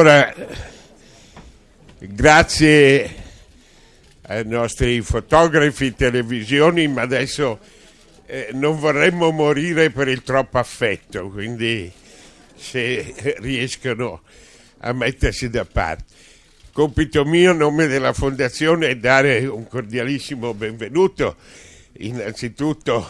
Allora, grazie ai nostri fotografi, televisioni, ma adesso eh, non vorremmo morire per il troppo affetto, quindi se riescono a mettersi da parte. Compito mio, a nome della Fondazione, è dare un cordialissimo benvenuto innanzitutto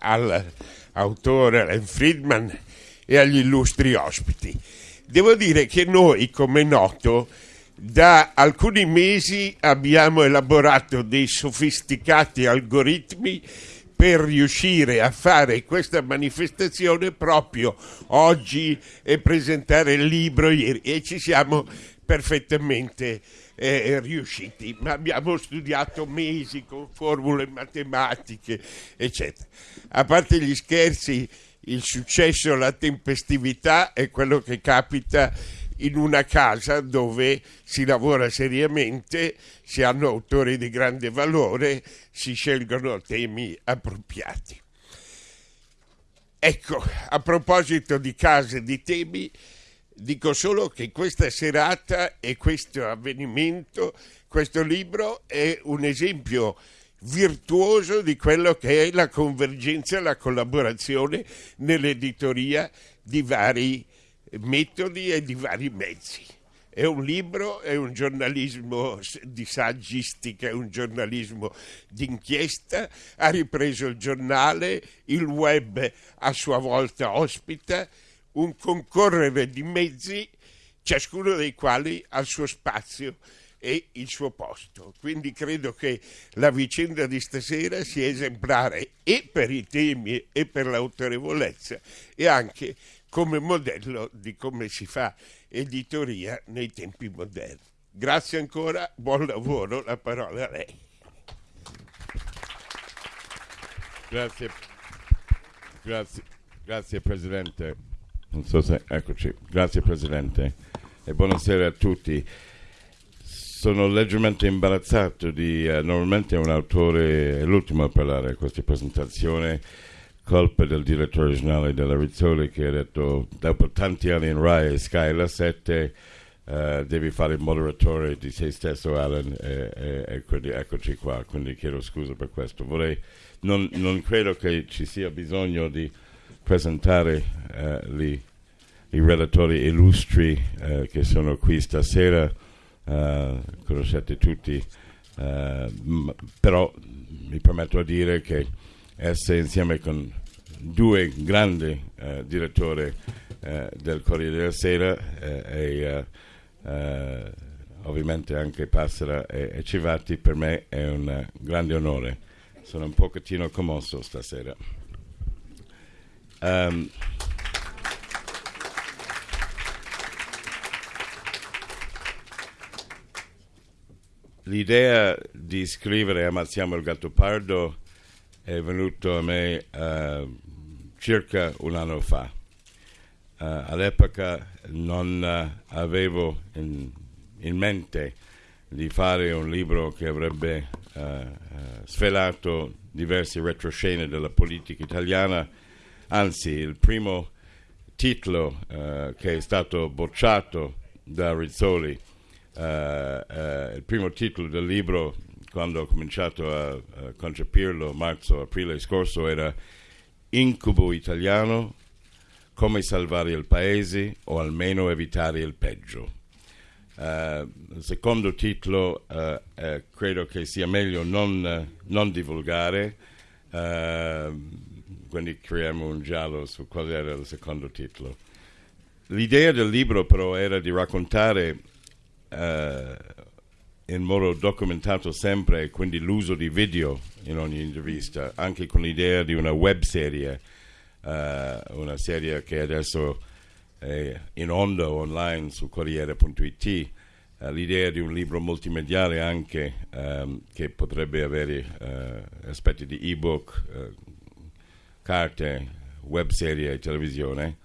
all'autore Alan Friedman e agli illustri ospiti. Devo dire che noi, come noto, da alcuni mesi abbiamo elaborato dei sofisticati algoritmi per riuscire a fare questa manifestazione proprio oggi e presentare il libro ieri e ci siamo perfettamente eh, riusciti, ma abbiamo studiato mesi con formule matematiche, eccetera. A parte gli scherzi, il successo, la tempestività è quello che capita in una casa dove si lavora seriamente, si hanno autori di grande valore, si scelgono temi appropriati. Ecco, a proposito di case e di temi, dico solo che questa serata e questo avvenimento, questo libro è un esempio virtuoso di quello che è la convergenza la collaborazione nell'editoria di vari metodi e di vari mezzi. È un libro, è un giornalismo di saggistica, è un giornalismo d'inchiesta, ha ripreso il giornale, il web a sua volta ospita, un concorrere di mezzi, ciascuno dei quali ha il suo spazio e il suo posto. Quindi credo che la vicenda di stasera sia esemplare e per i temi e per l'autorevolezza e anche come modello di come si fa editoria nei tempi moderni. Grazie ancora, buon lavoro, la parola a lei. Grazie, grazie, grazie Presidente. So se, eccoci. Grazie Presidente e buonasera a tutti sono leggermente imbarazzato di uh, normalmente un autore è l'ultimo a parlare a questa presentazione colpa del direttore generale della Rizzoli che ha detto dopo tanti anni in Rai e Sky la 7 uh, devi fare il moderatore di sei stesso Alan e, e, e quindi eccoci qua. Quindi chiedo scusa per questo. Vorrei, non, non, credo che ci sia bisogno di presentare uh, li, i relatori illustri che sono qui stasera uh, conoscete tutti, uh, però mi permetto di dire che essere insieme con due grandi uh, direttori del Corriere della Sera e ovviamente anche Passera e, e Civati per me è un grande onore. Sono un pochettino commosso stasera. Um, L'idea di scrivere Ammazziamo il gatto pardo è venuta a me uh, circa un anno fa. Uh, all'epoca non uh, avevo in, in, mente di fare un libro che avrebbe svelato diverse retroscene della politica italiana, anzi il primo titolo che è stato bocciato da Rizzoli eh, eh, il primo titolo del libro, quando ho cominciato a, a concepirlo, marzo-aprile scorso, era Incubo italiano, come salvare il paese o almeno evitare il peggio. Uh, il secondo titolo uh, uh, credo che sia meglio non, non divulgare, quindi creiamo un giallo su qual era il secondo titolo. L'idea del libro però era di raccontare eh, in modo documentato sempre, quindi l'uso di video in ogni intervista, anche con l'idea di una web serie, eh, una serie che adesso è in onda online su Corriere.it, eh, l'idea di un libro multimediale anche ehm, che potrebbe avere eh, aspetti di ebook, eh, carte, web serie e televisione,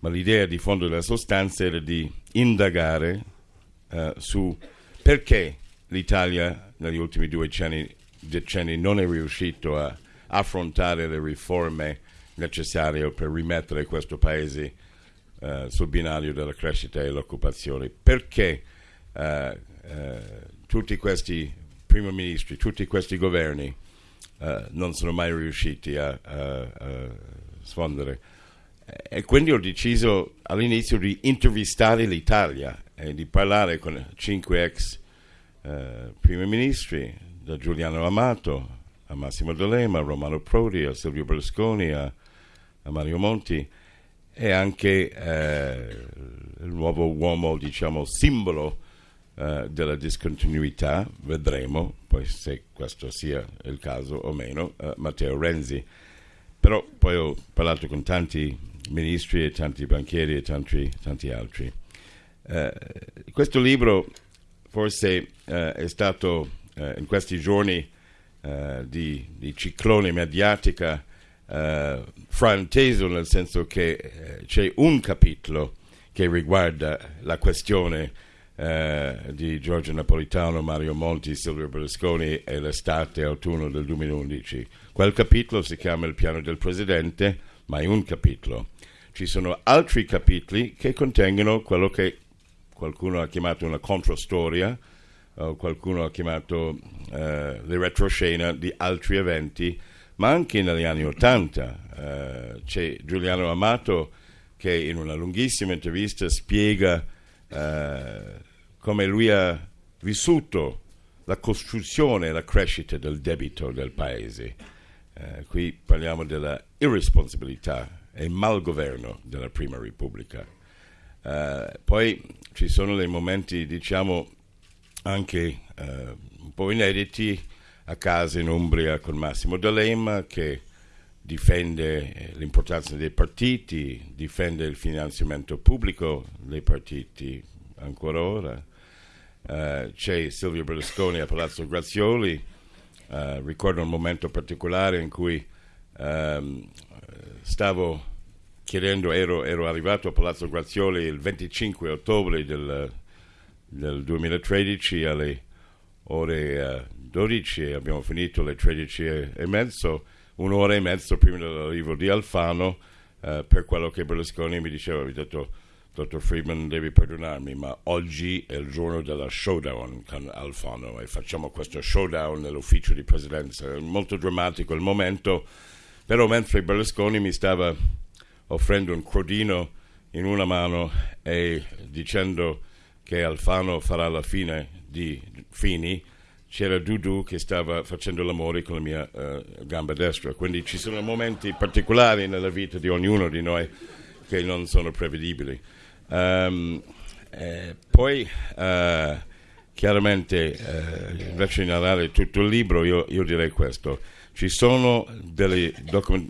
ma l'idea di fondo della sostanza era di indagare uh, su perché l'Italia negli ultimi due decenni, decenni non è riuscito a affrontare le riforme necessarie per rimettere questo paese eh, sul binario della crescita e l'occupazione. Perché eh, eh, tutti questi primi ministri, tutti questi governi eh, non sono mai riusciti a, a, a sfondere? E quindi ho deciso all'inizio di intervistare l'Italia e di parlare con cinque ex eh, primi ministri, da Giuliano Amato a Massimo D'Alema, a Romano Prodi, a Silvio Berlusconi, a, a Mario Monti e anche eh, il nuovo uomo, diciamo, simbolo eh, della discontinuità, vedremo poi se questo sia il caso o meno, eh, Matteo Renzi. Però poi ho parlato con tanti ministri e tanti banchieri e tanti, tanti altri. Eh, questo libro forse eh, è stato eh, in questi giorni di, di ciclone mediatica eh, frainteso nel senso che eh, c'è un capitolo che riguarda la questione eh, di Giorgio Napolitano, Mario Monti, Silvio Berlusconi e l'estate autunno del 2011. Quel capitolo si chiama Il piano del presidente, ma è un capitolo. Ci sono altri capitoli che contengono quello che qualcuno ha chiamato una controstoria, o qualcuno ha chiamato eh, le retroscena di altri eventi ma anche negli anni Ottanta. Eh, c'è Giuliano Amato che in una lunghissima intervista spiega eh, come lui ha vissuto la costruzione e la crescita del debito del paese. Eh, qui parliamo della irresponsabilità e malgoverno della Prima Repubblica. Uh, poi ci sono dei momenti, diciamo, anche uh, un po' inediti a casa in Umbria con Massimo D'Alema che difende eh, l'importanza dei partiti, difende il finanziamento pubblico dei partiti ancora ora. Uh, c'è Silvio Berlusconi a Palazzo Grazioli, uh, ricordo un momento particolare in cui um, stavo chiedendo, ero, ero, arrivato a Palazzo Grazioli il 25 ottobre del, del 2013 alle ore 12 e abbiamo finito alle 13 e, e mezzo, un'ora e mezzo prima dell'arrivo di Alfano, eh, per quello che Berlusconi mi diceva, mi ha detto, dottor Friedman devi perdonarmi, ma oggi è il giorno della showdown con Alfano e facciamo questo showdown nell'ufficio di presidenza. È molto drammatico il momento, però mentre Berlusconi mi stava offrendo un crodino in una mano e dicendo che Alfano farà la fine di Fini, c'era Dudu che stava facendo l'amore con la mia uh, gamba destra. Quindi ci sono momenti particolari nella vita di ognuno di noi che non sono prevedibili. Um, eh, poi, uh, chiaramente, uh, invece di narrare tutto il libro, io, io direi questo. Ci sono dei docu-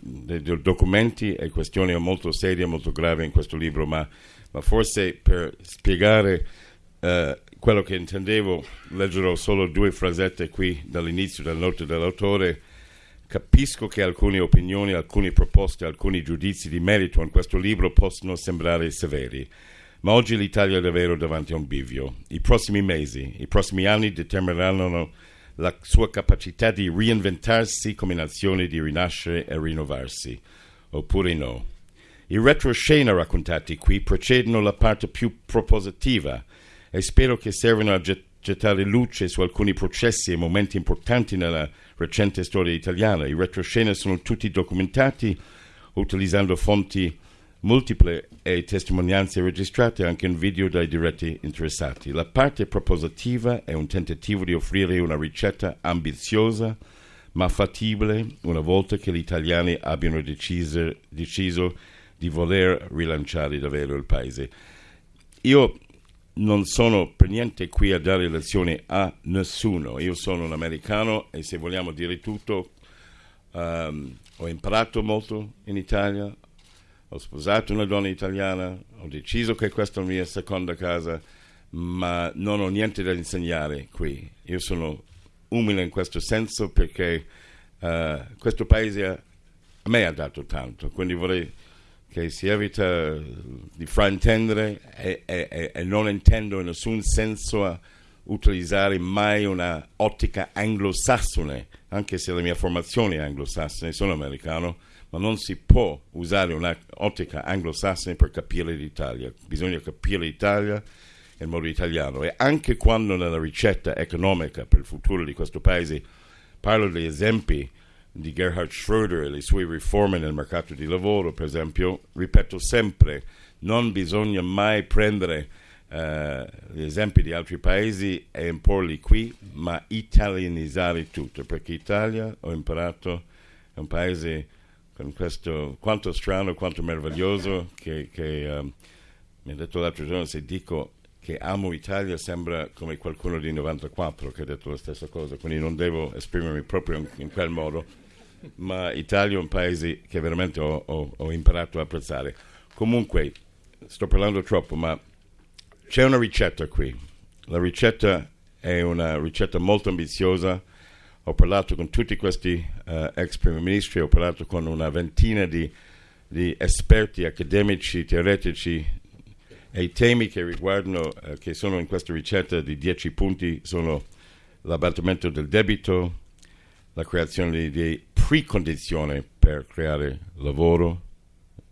documenti e questioni molto serie, molto gravi in questo libro, ma, ma forse per spiegare Uh, quello che intendevo, leggerò solo due frasette qui dall'inizio della nota dell'autore. Capisco che alcune opinioni, alcune proposte, alcuni giudizi di merito in questo libro possono sembrare severi, ma oggi l'Italia è davvero davanti a un bivio. I prossimi mesi, i prossimi anni determineranno la sua capacità di reinventarsi come nazione, di rinascere e rinnovarsi, oppure no. I retroscena raccontati qui precedono la parte più propositiva, e spero che servano a gettare luce su alcuni processi e momenti importanti nella recente storia italiana. I retroscena sono tutti documentati utilizzando fonti multiple e testimonianze registrate anche in video dai diretti interessati. La parte propositiva è un tentativo di offrire una ricetta ambiziosa ma fattibile una volta che gli italiani abbiano deciso, deciso di voler rilanciare davvero il paese. Io non sono per niente qui a dare lezioni a nessuno. Io sono un americano e se vogliamo dire tutto, um, ho imparato molto in Italia, ho sposato una donna italiana, ho deciso che questa è la mia seconda casa, ma non ho niente da insegnare qui. Io sono umile in questo senso perché uh, questo paese a, a me ha dato tanto, quindi vorrei che si evita di fraintendere e, e, e non intendo in nessun senso utilizzare mai una ottica anglosassone, anche se la mia formazione è anglosassone, sono americano, ma non si può usare un'ottica anglosassone per capire l'Italia, bisogna capire l'Italia nel modo italiano. E anche quando nella ricetta economica per il futuro di questo paese parlo degli esempi di Gerhard Schröder e le sue riforme nel mercato di lavoro, per esempio, ripeto sempre, non bisogna mai prendere uh, gli esempi di altri paesi e imporli qui, ma italianizzare tutto, perché Italia, ho imparato, è un paese con questo, quanto strano, quanto meraviglioso, che, che um, mi ha detto l'altro giorno, se dico che amo Italia sembra come qualcuno di 94 che ha detto la stessa cosa, quindi non devo esprimermi proprio in, in quel modo, ma Italia è un paese che veramente ho, ho, ho, imparato a apprezzare. Comunque, sto parlando troppo, ma c'è una ricetta qui. La ricetta è una ricetta molto ambiziosa. Ho parlato con tutti questi uh, ex primi ministri, ho parlato con una ventina di, di esperti accademici, teoretici e i temi che riguardano, eh, che sono in questa ricetta di 10 punti, sono l'abbattimento del debito, la creazione di precondizioni per creare lavoro,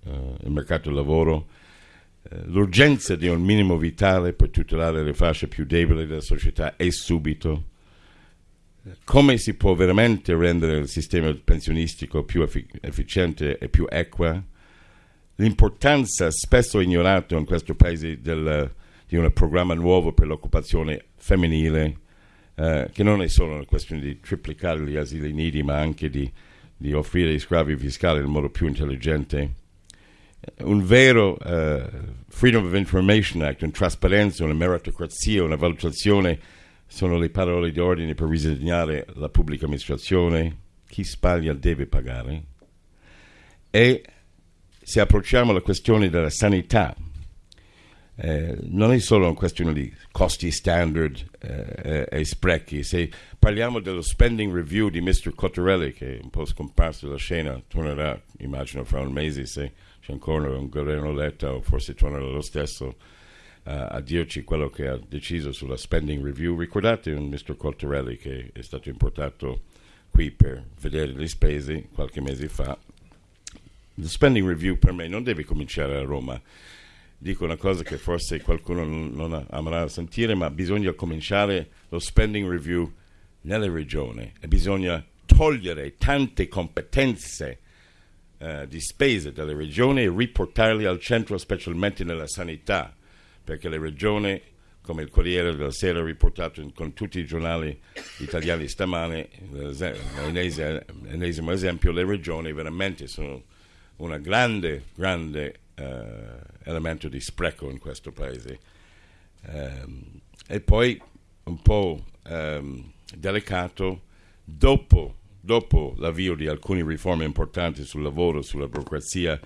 eh, il mercato del lavoro, eh, l'urgenza di un minimo vitale per tutelare le fasce più deboli della società e subito, come si può veramente rendere il sistema pensionistico più effic- efficiente e più equa, l'importanza spesso ignorata in questo paese del, di un programma nuovo per l'occupazione femminile, eh, che non è solo una questione di triplicare gli asili nidi, ma anche di, di offrire sgravi fiscali in modo più intelligente. Un vero uh, Freedom of Information Act, una trasparenza, una meritocrazia, una valutazione sono le parole di ordine per risegnare la pubblica amministrazione. Chi sbaglia deve pagare. E se approcciamo la questione della sanità, eh, non è solo una questione di costi standard eh, e sprechi. Se parliamo dello spending review di Mr. Cottarelli, che è un po' scomparso dalla scena, tornerà, immagino, fra un mese se c'è ancora un governo Letta o forse tornerà lo stesso a dirci quello che ha deciso sulla spending review. Ricordate un Mr. Cottarelli che è stato importato qui per vedere le spese qualche mese fa lo spending review per me non deve cominciare a Roma. Dico una cosa che forse qualcuno non, non amerà sentire, ma bisogna cominciare lo spending review nelle regioni e bisogna togliere tante competenze uh, di spese dalle regioni e riportarle al centro, specialmente nella sanità, perché le regioni, come il Corriere della Sera ha riportato in, con tutti i giornali italiani stamane, l'ennesimo esempio, le regioni veramente sono un grande, grande eh, elemento di spreco in questo paese. Um, e poi un po' um, delicato, dopo, dopo l'avvio di alcune riforme importanti sul lavoro, sulla burocrazia,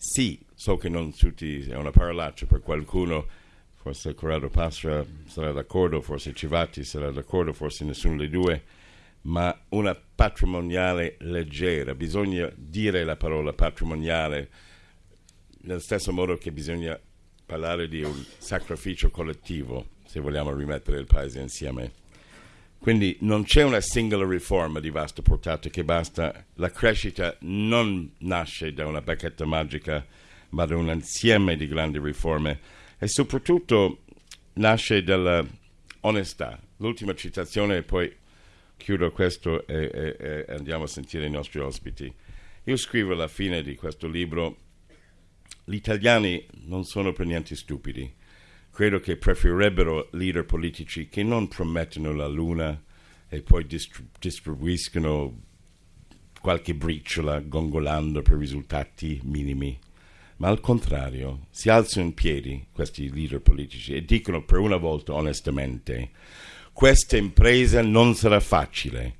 sì, so che non tutti, è una parolaccia per qualcuno, forse Corrado Pastra sarà d'accordo, forse Civati sarà d'accordo, forse nessuno dei due, ma una patrimoniale leggera. Bisogna dire la parola patrimoniale nello stesso modo che bisogna parlare di un sacrificio collettivo se vogliamo rimettere il paese insieme. Quindi non c'è una singola riforma di vasta portata che basta. La crescita non nasce da una bacchetta magica, ma da un insieme di grandi riforme e soprattutto nasce dalla onestà. L'ultima citazione, poi chiudo questo e, e, e, andiamo a sentire i nostri ospiti. Io scrivo alla fine di questo libro, gli italiani non sono per niente stupidi, credo che preferirebbero leader politici che non promettono la luna e poi distri- distribuiscono qualche briciola gongolando per risultati minimi, ma al contrario si alzano in piedi questi leader politici e dicono per una volta onestamente questa impresa non sarà facile.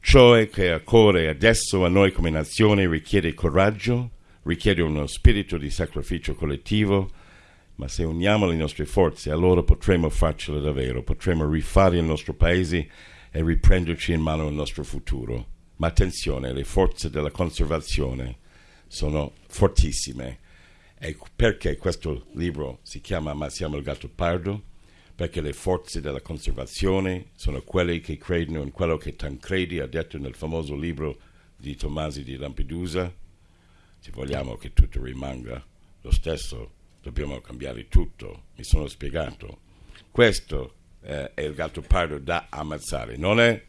Ciò che occorre adesso a noi come nazione richiede coraggio, richiede uno spirito di sacrificio collettivo, ma se uniamo le nostre forze allora potremo farcela davvero, potremo rifare il nostro paese e riprenderci in mano il nostro futuro. Ma attenzione, le forze della conservazione sono fortissime. E perché questo libro si chiama Ma siamo il gatto pardo? perché le forze della conservazione sono quelle che credono in quello che Tancredi ha detto nel famoso libro di Tomasi di Lampedusa, se vogliamo che tutto rimanga lo stesso, dobbiamo cambiare tutto. Mi sono spiegato. Questo eh, è il gatto pardo da ammazzare, non è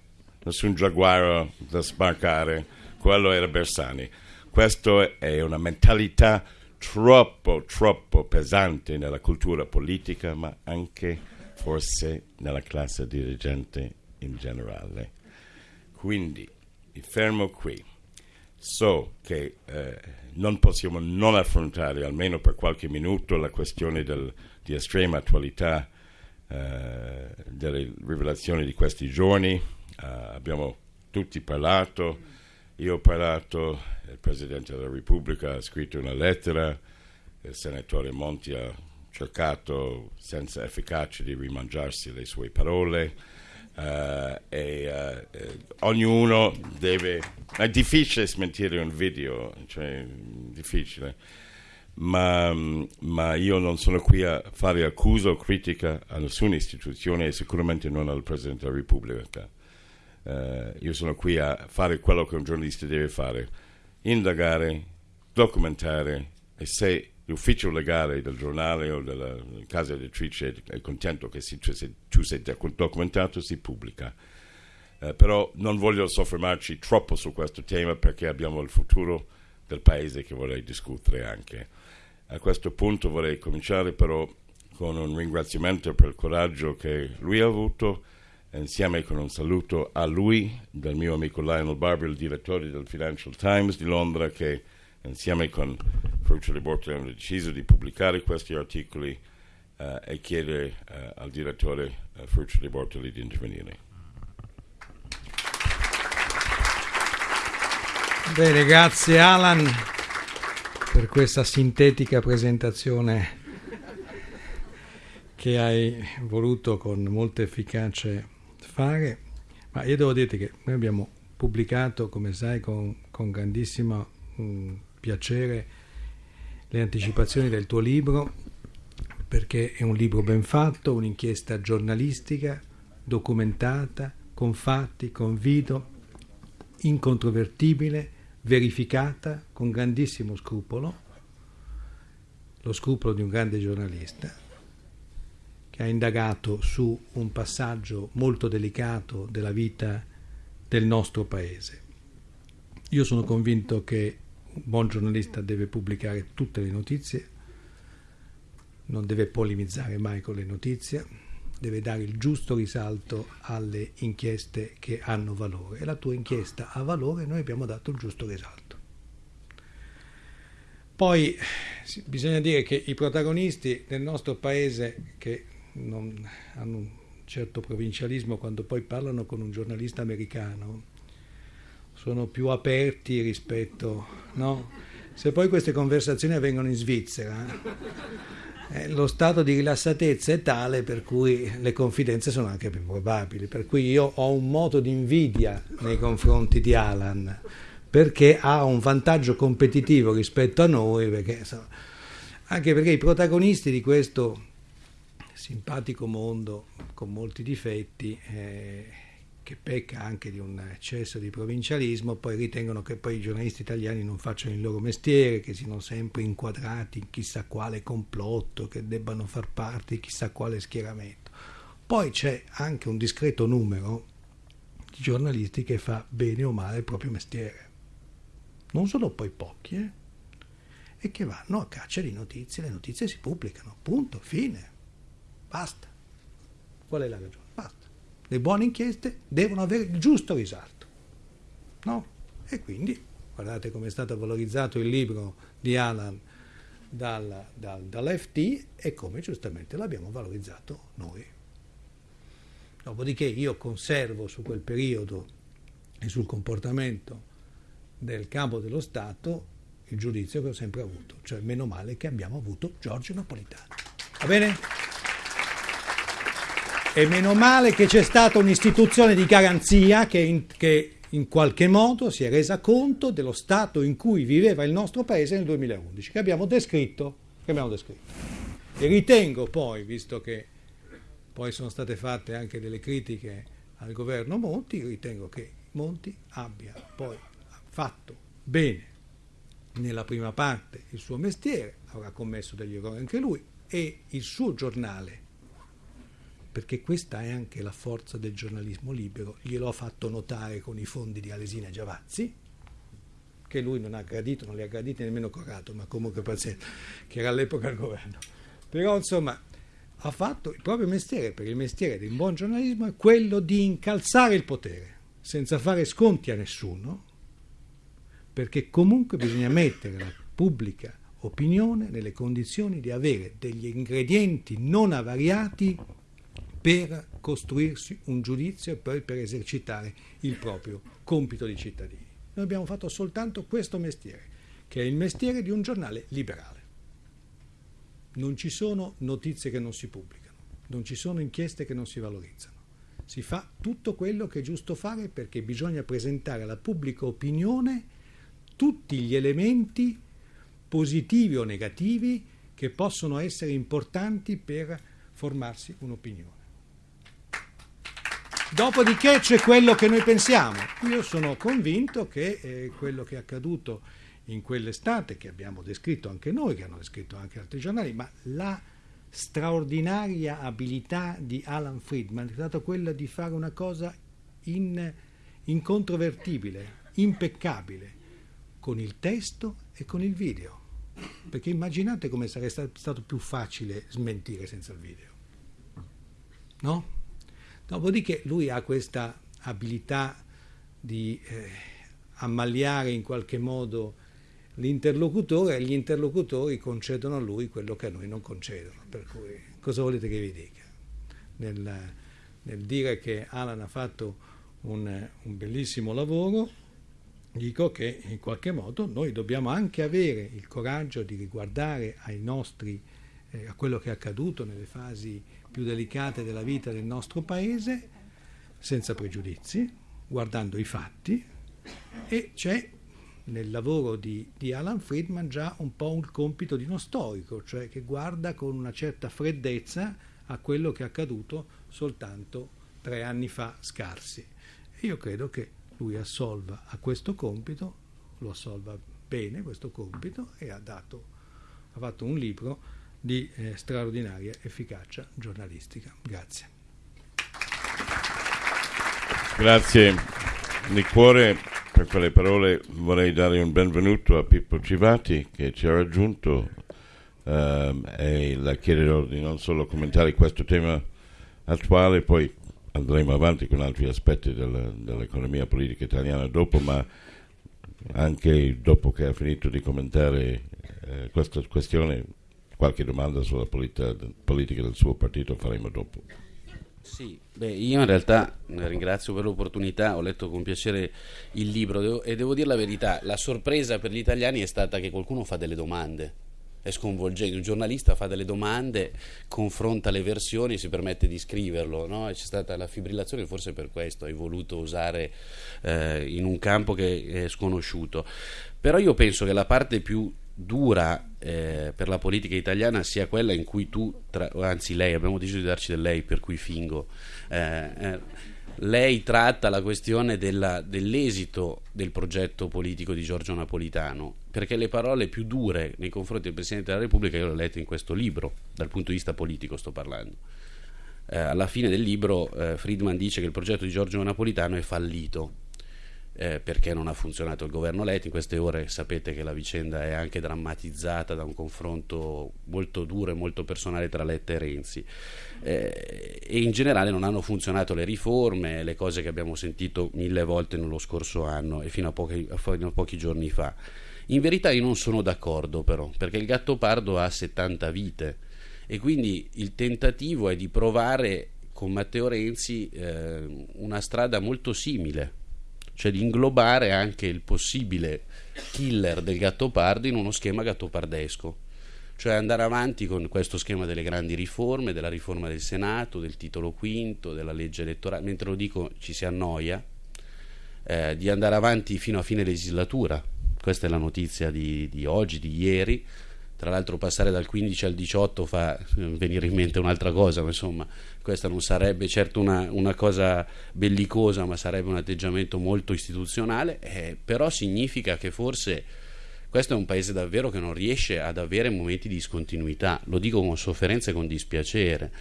nessun giaguaro da sbarcare, quello era Bersani. Questa è una mentalità troppo, troppo pesante nella cultura politica, ma anche forse nella classe dirigente in generale. Quindi mi fermo qui. So che eh, non possiamo non affrontare, almeno per qualche minuto, la questione del, di estrema attualità eh, delle rivelazioni di questi giorni. Uh, abbiamo tutti parlato, io ho parlato, il Presidente della Repubblica ha scritto una lettera, il Senatore Monti ha cercato senza efficacia di rimangiarsi le sue parole e uh, ognuno deve... È difficile smentire un video, cioè difficile ma, ma, io non sono qui a fare accusa o critica a nessuna istituzione e sicuramente non al Presidente della Repubblica. Uh, io sono qui a fare quello che un giornalista deve fare, indagare, documentare e se l'ufficio legale del giornale o della casa editrice è contento che si, se tu sei documentato si pubblica. Uh, però non voglio soffermarci troppo su questo tema perché abbiamo il futuro del paese che vorrei discutere anche. A questo punto vorrei cominciare però con un ringraziamento per il coraggio che lui ha avuto, insieme con un saluto a lui, del mio amico Lionel Barber, il direttore del Financial Times di Londra, che insieme con Ferruccio Bortoli hanno deciso di pubblicare questi articoli uh, e chiedere uh, al direttore uh, Ferruccio Bortoli di intervenire. Bene, grazie Alan per questa sintetica presentazione che hai voluto con molta efficacia fare, ma io devo dirti che noi abbiamo pubblicato, come sai, con, con grandissimo mh, mm, piacere le anticipazioni del tuo libro, perché è un libro ben fatto, un'inchiesta giornalistica, documentata, con fatti, con video, incontrovertibile, verificata con grandissimo scrupolo, lo scrupolo di un grande giornalista, che ha indagato su un passaggio molto delicato della vita del nostro paese. Io sono convinto che un buon giornalista deve pubblicare tutte le notizie, non deve polemizzare mai con le notizie, deve dare il giusto risalto alle inchieste che hanno valore e la tua inchiesta ha valore noi abbiamo dato il giusto risalto. Poi bisogna dire che i protagonisti del nostro paese che hanno un certo provincialismo quando poi parlano con un giornalista americano sono più aperti rispetto, no? Se poi queste conversazioni avvengono in Svizzera, eh, lo stato di rilassatezza è tale per cui le confidenze sono anche più probabili. Per cui io ho un moto di invidia nei confronti di Alan, perché ha un vantaggio competitivo rispetto a noi, perché, anche perché i protagonisti di questo simpatico mondo con molti difetti eh, che pecca anche di un eccesso di provincialismo, poi ritengono che poi i giornalisti italiani non facciano il loro mestiere, che siano sempre inquadrati in chissà quale complotto, che debbano far parte di chissà quale schieramento. Poi c'è anche un discreto numero di giornalisti che fa bene o male il proprio mestiere. Non sono poi pochi, eh? E che vanno a caccia di notizie, le notizie si pubblicano, punto, fine, basta. Qual è la ragione? Le buone inchieste devono avere il giusto risalto. No? E quindi guardate come è stato valorizzato il libro di Alan dal, dal, dall'FT e come giustamente l'abbiamo valorizzato noi. Dopodiché io conservo su quel periodo e sul comportamento del capo dello Stato il giudizio che ho sempre avuto, cioè meno male che abbiamo avuto Giorgio Napolitano. Va bene? E meno male che c'è stata un'istituzione di garanzia che in, che in, qualche modo si è resa conto dello stato in cui viveva il nostro paese nel 2011, che abbiamo descritto. Che abbiamo descritto. E ritengo poi, visto che poi sono state fatte anche delle critiche al governo Monti, ritengo che Monti abbia poi fatto bene nella prima parte il suo mestiere, avrà commesso degli errori anche lui, e il suo giornale, perché questa è anche la forza del giornalismo libero, glielo ha fatto notare con i fondi di Alesina Giavazzi, che lui non ha gradito, non li ha graditi nemmeno Corrado, ma comunque pazienza, che era all'epoca al governo. Però insomma ha fatto il proprio mestiere, perché il mestiere di un buon giornalismo è quello di incalzare il potere, senza fare sconti a nessuno, perché comunque bisogna mettere la pubblica opinione nelle condizioni di avere degli ingredienti non avariati per costruirsi un giudizio e poi per esercitare il proprio compito di cittadini. Noi abbiamo fatto soltanto questo mestiere, che è il mestiere di un giornale liberale. Non ci sono notizie che non si pubblicano, non ci sono inchieste che non si valorizzano. Si fa tutto quello che è giusto fare perché bisogna presentare alla pubblica opinione tutti gli elementi positivi o negativi che possono essere importanti per formarsi un'opinione. Dopodiché c'è quello che noi pensiamo. Io sono convinto che eh, quello che è accaduto in quell'estate, che abbiamo descritto anche noi, che hanno descritto anche altri giornali, ma la straordinaria abilità di Alan Friedman è stata quella di fare una cosa in, incontrovertibile, impeccabile, con il testo e con il video. Perché immaginate come sarebbe stato più facile smentire senza il video. No? Dopodiché lui ha questa abilità di eh, ammaliare in qualche modo l'interlocutore e gli interlocutori concedono a lui quello che a noi non concedono. Per cui cosa volete che vi dica? Nel, nel dire che Alan ha fatto un, un bellissimo lavoro, dico che in qualche modo noi dobbiamo anche avere il coraggio di riguardare ai nostri, eh, a quello che è accaduto nelle fasi più delicate della vita del nostro paese, senza pregiudizi, guardando i fatti, e c'è nel lavoro di, di, Alan Friedman già un po' un compito di uno storico, cioè che guarda con una certa freddezza a quello che è accaduto soltanto tre anni fa scarsi. E io credo che lui assolva a questo compito, lo assolva bene questo compito e ha, dato, ha fatto un libro di eh, straordinaria efficacia giornalistica. Grazie. Grazie di cuore per quelle parole. Vorrei dare un benvenuto a Pippo Civati che ci ha raggiunto ehm, e la chiederò di non solo commentare questo tema attuale, poi andremo avanti con altri aspetti del, dell'economia politica italiana dopo, ma anche dopo che ha finito di commentare eh, questa questione, qualche domanda sulla politica, politica del suo partito faremo dopo. Sì, beh, io in realtà ringrazio per l'opportunità, ho letto con piacere il libro e devo dire la verità, la sorpresa per gli italiani è stata che qualcuno fa delle domande è sconvolgente. Un giornalista fa delle domande, confronta le versioni e si permette di scriverlo. No? c'è stata la fibrillazione, forse per questo hai voluto usare eh, in un campo che è sconosciuto. Però io penso che la parte più dura eh, per la politica italiana sia quella in cui tu, tra, anzi lei, abbiamo deciso di darci del lei per cui fingo. Eh, eh lei tratta la questione della, dell'esito del progetto politico di Giorgio Napolitano, perché le parole più dure nei confronti del Presidente della Repubblica io le ho lette in questo libro, dal punto di vista politico sto parlando. Eh, alla fine del libro eh, Friedman dice che il progetto di Giorgio Napolitano è fallito eh, perché non ha funzionato il governo Letta. In queste ore sapete che la vicenda è anche drammatizzata da un confronto molto duro e molto personale tra Letta e Renzi. Eh, e in generale non hanno funzionato le riforme, le cose che abbiamo sentito mille volte nello scorso anno e fino a pochi, fino a pochi giorni fa. In verità io non sono d'accordo però, perché il gatto pardo ha 70 vite e quindi il tentativo è di provare con Matteo Renzi eh, una strada molto simile cioè di inglobare anche il possibile killer del gattopardo in uno schema gattopardesco, cioè andare avanti con questo schema delle grandi riforme, della riforma del Senato, del titolo quinto, della legge elettorale, mentre lo dico ci si annoia, eh, di andare avanti fino a fine legislatura, questa è la notizia di, di oggi, di ieri, tra l'altro passare dal 15 al 18 fa eh, venire in mente un'altra cosa, ma insomma questa non sarebbe certo una, una cosa bellicosa, ma sarebbe un atteggiamento molto istituzionale, eh, però significa che forse questo è un paese davvero che non riesce ad avere momenti di discontinuità, lo dico con sofferenza e con dispiacere.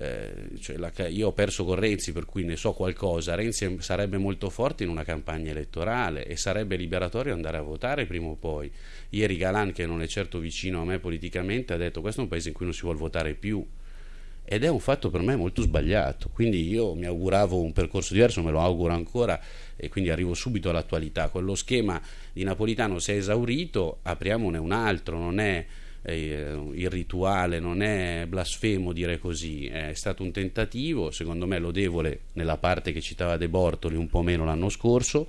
Eh, cioè la, io ho perso con Renzi per cui ne so qualcosa. Renzi sarebbe molto forte in una campagna elettorale e sarebbe liberatorio andare a votare prima o poi. Ieri Galan che non è certo vicino a me politicamente ha detto questo è un paese in cui non si vuole votare più ed è un fatto per me molto sbagliato. Quindi io mi auguravo un percorso diverso me lo auguro ancora e quindi arrivo subito all'attualità. Quello schema di Napolitano si è esaurito apriamone un altro. Non è eh, irrituale, non è blasfemo dire così, è stato un tentativo, secondo me lodevole nella parte che citava De Bortoli, un po' meno l'anno scorso,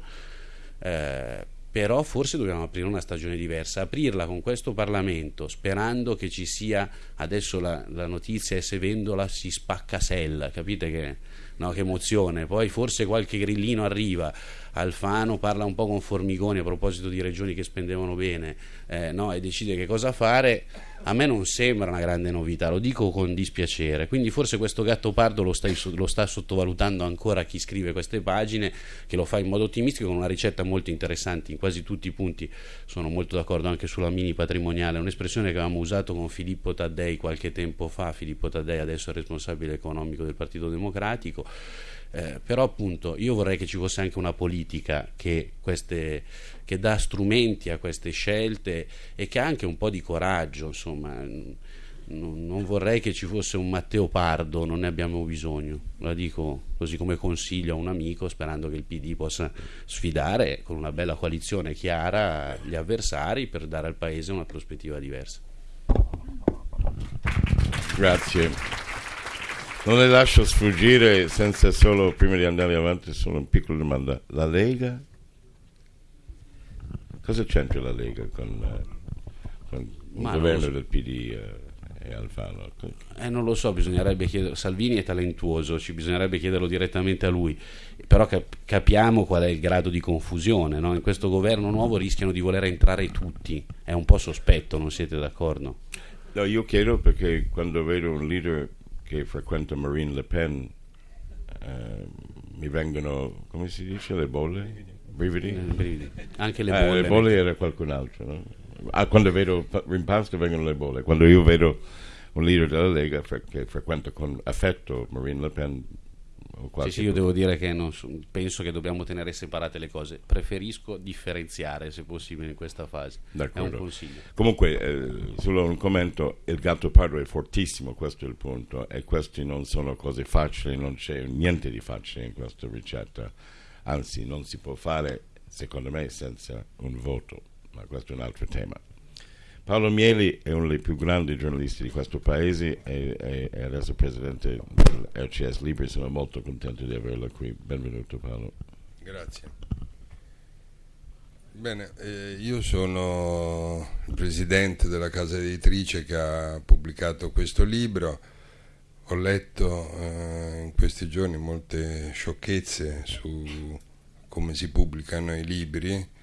eh, però forse dobbiamo aprire una stagione diversa, aprirla con questo Parlamento, sperando che ci sia, adesso la, la notizia è se Vendola si spacca sella, capite che, no, che emozione, poi forse qualche grillino arriva, Alfano parla un po' con Formigoni a proposito di regioni che spendevano bene. Eh, no, e decide che cosa fare, a me non sembra una grande novità, lo dico con dispiacere. Quindi forse questo gatto pardo lo, stai, lo sta sottovalutando ancora chi scrive queste pagine, che lo fa in modo ottimistico con una ricetta molto interessante, in quasi tutti i punti sono molto d'accordo anche sulla mini patrimoniale, un'espressione che avevamo usato con Filippo Taddei qualche tempo fa, Filippo Taddei adesso è responsabile economico del Partito Democratico eh, però appunto io vorrei che ci fosse anche una politica che, queste, che dà strumenti a queste scelte e che ha anche un po' di coraggio, insomma non, non vorrei che ci fosse un Matteo Pardo, non ne abbiamo bisogno, la dico così come consiglio a un amico sperando che il PD possa sfidare con una bella coalizione chiara gli avversari per dare al Paese una prospettiva diversa. Grazie. Non le lascio sfuggire senza solo, prima di andare avanti, solo una piccola domanda. La Lega? Cosa c'entra la Lega con, uh, con il governo so. del PD uh, e Alfano? Eh, non lo so, bisognerebbe chiedere. Salvini è talentuoso, ci bisognerebbe chiederlo direttamente a lui. Però cap- capiamo qual è il grado di confusione. No? In questo governo nuovo rischiano di voler entrare tutti. È un po' sospetto, non siete d'accordo? No, io chiedo perché quando vedo un leader che frequento Marine Le Pen eh, mi vengono, come si dice, le bolle? Brividi? brividi. Anche le eh, bolle. le bolle era qualcun altro. No? Ah, quando vedo rimpasto vengono le bolle. Quando io vedo un leader della Lega che frequenta con affetto Marine Le Pen sì, sì, io devo dire che non, penso che dobbiamo tenere separate le cose. Preferisco differenziare se possibile in questa fase. D'accordo. È un consiglio. Comunque, eh, solo un commento: il gatto pardo è fortissimo, questo è il punto. E queste non sono cose facili, non c'è niente di facile in questa ricetta. Anzi, non si può fare, secondo me, senza un voto. Ma questo è un altro tema. Paolo Mieli è uno dei più grandi giornalisti di questo paese e, e, adesso presidente dell'RCS Libri, sono molto contento di averlo qui. Benvenuto Paolo. Grazie. Bene, eh, io sono il presidente della casa editrice che ha pubblicato questo libro. Ho letto eh, in questi giorni molte sciocchezze su come si pubblicano i libri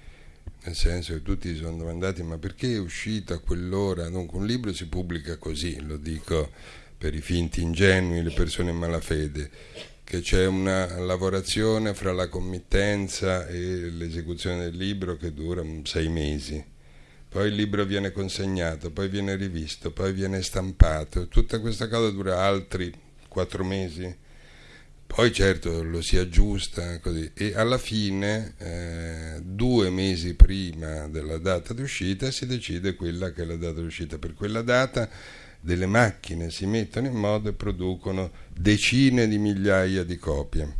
nel senso che tutti si sono domandati ma perché è uscito a quell'ora? Dunque un libro si pubblica così, lo dico per i finti ingenui, le persone in malafede, che c'è una lavorazione fra la committenza e l'esecuzione del libro che dura sei mesi. Poi il libro viene consegnato, poi viene rivisto, poi viene stampato. Tutta questa cosa dura altri quattro mesi poi certo lo si aggiusta così e alla fine, eh, due mesi prima della data di uscita, si decide quella che è la data di uscita. Per quella data delle macchine si mettono in modo e producono decine di migliaia di copie.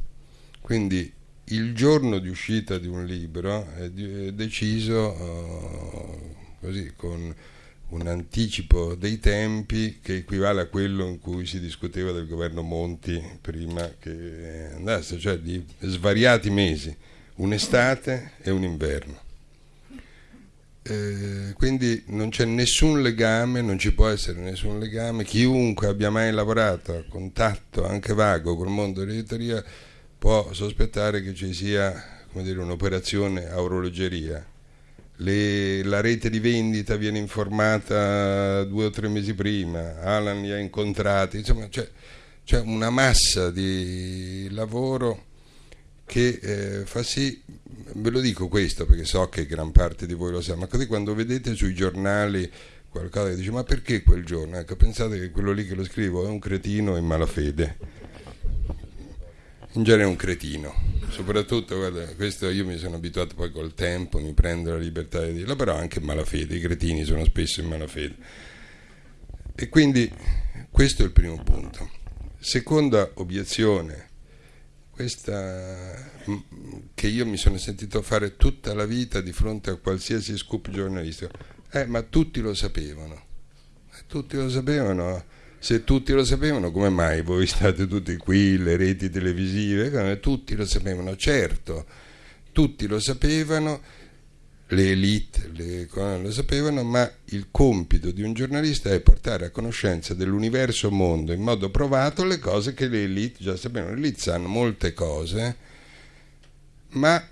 Quindi il giorno di uscita di un libro è, deciso uh, così con un anticipo dei tempi che equivale a quello in cui si discuteva del governo Monti prima che andasse, cioè di svariati mesi, un'estate e un inverno. Eh, quindi non c'è nessun legame, non ci può essere nessun legame, chiunque abbia mai lavorato a contatto anche vago col mondo dell'editoria può sospettare che ci sia un'operazione a orologeria le, la rete di vendita viene informata due o tre mesi prima, Alan li ha incontrati, insomma c'è, una massa di lavoro che eh, fa sì ve lo dico questo perché so che gran parte di voi lo sa, ma così quando vedete sui giornali qualcosa che dice ma perché quel giorno? Ecco, pensate che quello lì che lo scrivo è un cretino in malafede. In genere un cretino, soprattutto, guarda, questo io mi sono abituato poi col tempo, mi prendo la libertà di dirlo, però anche in malafede, i cretini sono spesso in malafede. E quindi questo è il primo punto. Seconda obiezione, questa che io mi sono sentito fare tutta la vita di fronte a qualsiasi scoop giornalistico. Eh, ma tutti lo sapevano. Eh, tutti lo sapevano. Se tutti lo sapevano, come mai voi state tutti qui, le reti televisive? Tutti lo sapevano, certo, tutti lo sapevano le elite le, lo sapevano, ma il compito di un giornalista è portare a conoscenza dell'universo mondo in modo provato le cose che le elite già sapevano. Le elite sanno molte cose, ma,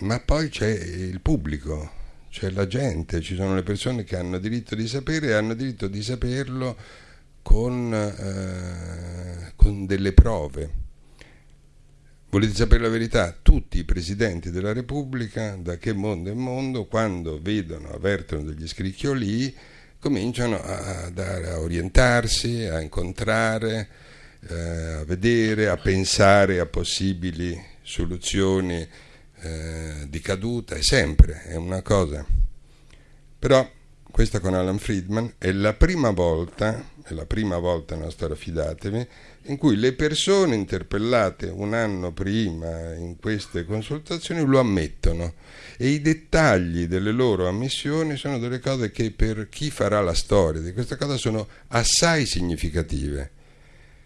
ma poi c'è il pubblico, c'è la gente, ci sono le persone che hanno diritto di sapere e hanno diritto di saperlo con, eh, con delle prove. Volete sapere la verità? Tutti i presidenti della Repubblica, da che mondo è mondo, quando vedono, avvertono degli scricchioli, cominciano a, a orientarsi, a incontrare, eh, a vedere, a pensare a possibili soluzioni eh, di caduta, è sempre, è una cosa. Però questa con Alan Friedman è la prima volta, è la prima volta nella storia, fidatevi, in cui le persone interpellate un anno prima in queste consultazioni lo ammettono e i dettagli delle loro ammissioni sono delle cose che per chi farà la storia di questa cosa sono assai significative.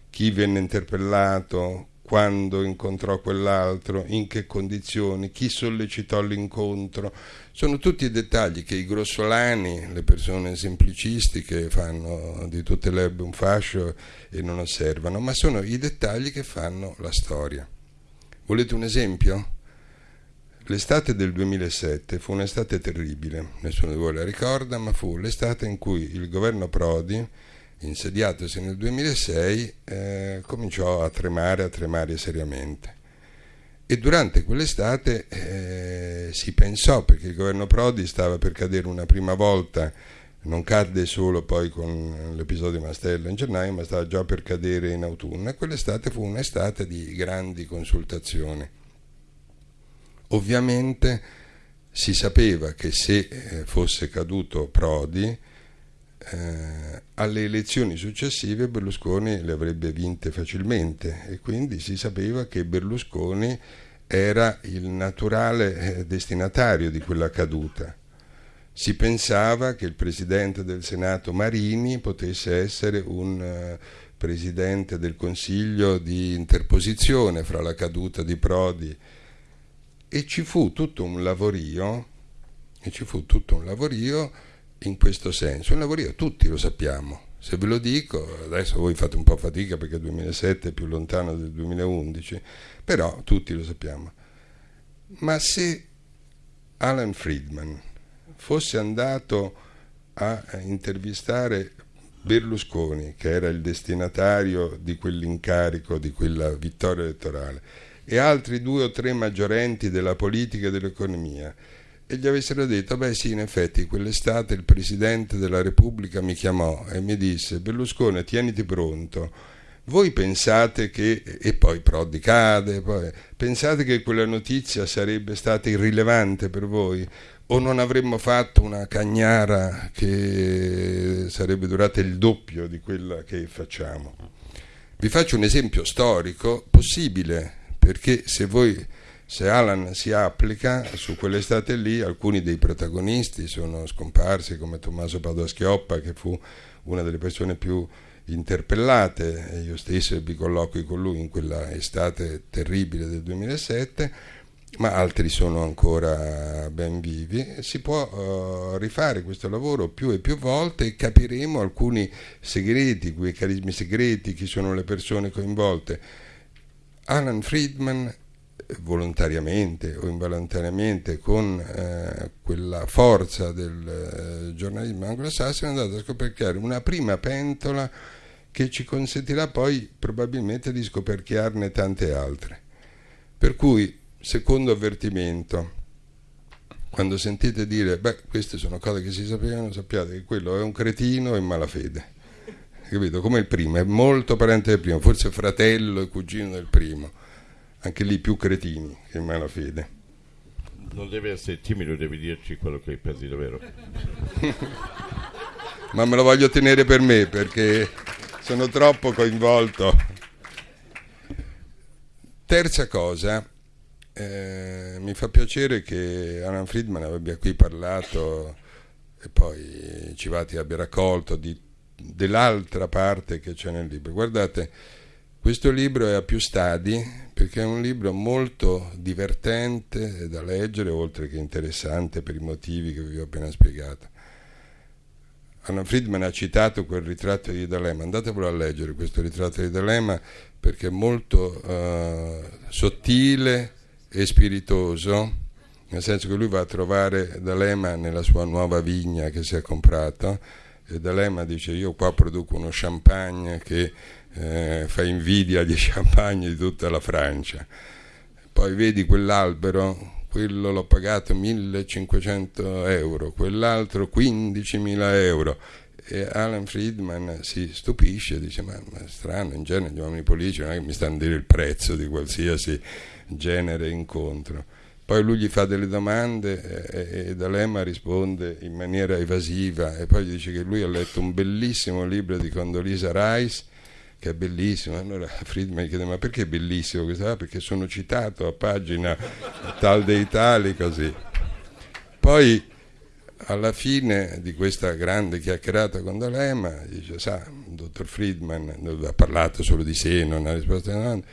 Chi venne interpellato, quando incontrò quell'altro, in che condizioni, chi sollecitò l'incontro. Sono tutti dettagli che i grossolani, le persone semplicistiche, fanno di tutte le erbe un fascio e non osservano, ma sono i dettagli che fanno la storia. Volete un esempio? L'estate del 2007 fu un'estate terribile, nessuno di voi la ricorda, ma fu l'estate in cui il governo Prodi insediatosi nel 2006, eh, cominciò a tremare, a tremare seriamente. E durante quell'estate eh, si pensò, perché il governo Prodi stava per cadere una prima volta, non cadde solo poi con l'episodio Mastella in gennaio, ma stava già per cadere in autunno. E quell'estate fu un'estate di grandi consultazioni. Ovviamente si sapeva che se eh, fosse caduto Prodi, eh, alle elezioni successive Berlusconi le avrebbe vinte facilmente e quindi si sapeva che Berlusconi era il naturale eh, destinatario di quella caduta. Si pensava che il presidente del Senato Marini potesse essere un uh, presidente del Consiglio di interposizione fra la caduta di Prodi e ci fu tutto un lavorio e ci fu tutto un lavorio in questo senso. Un lavorio, tutti lo sappiamo. Se ve lo dico, adesso voi fate un po' fatica perché il 2007 è più lontano del 2011, però tutti lo sappiamo. Ma se Alan Friedman fosse andato a intervistare Berlusconi, che era il destinatario di quell'incarico, di quella vittoria elettorale, e altri due o tre maggiorenti della politica e dell'economia, e gli avessero detto, beh sì, in effetti quell'estate il Presidente della Repubblica mi chiamò e mi disse, Berlusconi, tieniti pronto, voi pensate che, e poi Prodi cade, poi, pensate che quella notizia sarebbe stata irrilevante per voi? O non avremmo fatto una cagnara che sarebbe durata il doppio di quella che facciamo? Vi faccio un esempio storico possibile, perché se voi se Alan si applica su quell'estate lì, alcuni dei protagonisti sono scomparsi come Tommaso Padoa-Schioppa che fu una delle persone più interpellate, io stesso ebbi colloqui con lui in quella estate terribile del 2007, ma altri sono ancora ben vivi. Si può uh, rifare questo lavoro più e più volte e capiremo alcuni segreti, quei carismi segreti, chi sono le persone coinvolte. Alan Friedman volontariamente o involontariamente con eh, quella forza del eh, giornalismo anglosassone è andato a scoperchiare una prima pentola che ci consentirà poi probabilmente di scoperchiarne tante altre. Per cui secondo avvertimento, quando sentite dire, beh, queste sono cose che si sapevano, sappiate che quello è un cretino e malafede. Capito? Come il primo, è molto parente del primo, forse fratello e cugino del primo. Anche lì più cretini che malafede. Non deve essere timido, devi dirci quello che pensi davvero. Ma me lo voglio tenere per me perché sono troppo coinvolto. Terza cosa, eh, mi fa piacere che Alan Friedman abbia qui parlato e poi Civati abbia raccolto di, dell'altra parte che c'è nel libro. Guardate, questo libro è a più stadi perché è un libro molto divertente da leggere, oltre che interessante per i motivi che vi ho appena spiegato. Alan Friedman ha citato quel ritratto di D'Alema, andatevelo a leggere questo ritratto di D'Alema perché è molto uh, sottile e spiritoso, nel senso che lui va a trovare D'Alema nella sua nuova vigna che si è comprato e D'Alema dice io qua produco uno champagne che eh, fa invidia agli champagne di tutta la Francia. Poi vedi quell'albero, quello l'ho pagato 1500 euro, quell'altro 15.000 euro. E Alan Friedman si stupisce, dice ma, ma è strano, in genere gli uomini politici non è che mi stanno a dire il prezzo di qualsiasi genere incontro. Poi lui gli fa delle domande e, e D'Alema risponde in maniera evasiva e poi gli dice che lui ha letto un bellissimo libro di Condolisa Rice che è bellissimo. Allora Friedman chiede: Ma perché è bellissimo questo? Ah, perché sono citato a pagina tal dei tali, così. Poi alla fine di questa grande chiacchierata con D'Alema dice: Sa, dottor Friedman ha parlato solo di sé, non ha risposto a domande.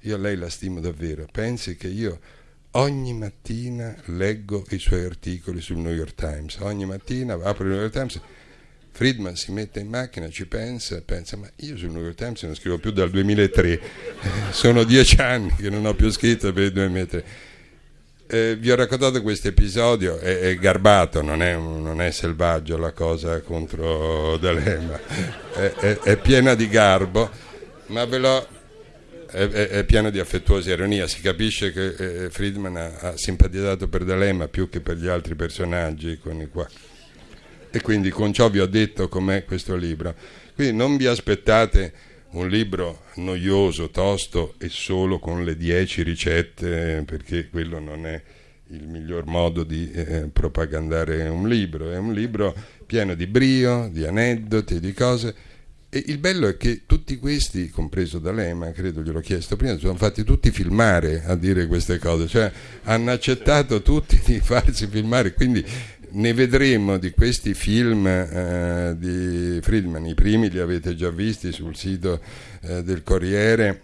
Io a lei la stimo davvero. Pensi che io ogni mattina leggo i suoi articoli sul New York Times. Ogni mattina apro il New York Times Friedman si mette in macchina, ci pensa pensa, ma io sul New York Times non scrivo più dal 2003, eh, sono dieci anni che non ho più scritto per il 2003. Eh, vi ho raccontato questo episodio, è, è garbato, non è, non è, selvaggio la cosa contro D'Alema, è, è, è piena di garbo, ma ve l'ho è, è, pieno di affettuosa ironia. Si capisce che eh, Friedman ha, ha, simpatizzato per D'Alema più che per gli altri personaggi con i quali e quindi con ciò vi ho detto com'è questo libro. Quindi non vi aspettate un libro noioso, tosto e solo con le dieci ricette, perché quello non è il miglior modo di eh, propagandare un libro, è un libro pieno di brio, di aneddoti, di cose. E il bello è che tutti questi, compreso D'Alema, credo gliel'ho chiesto prima, sono fatti tutti filmare a dire queste cose, cioè hanno accettato tutti di farsi filmare, quindi ne vedremo di questi film eh, di Friedman, i primi li avete già visti sul sito eh, del Corriere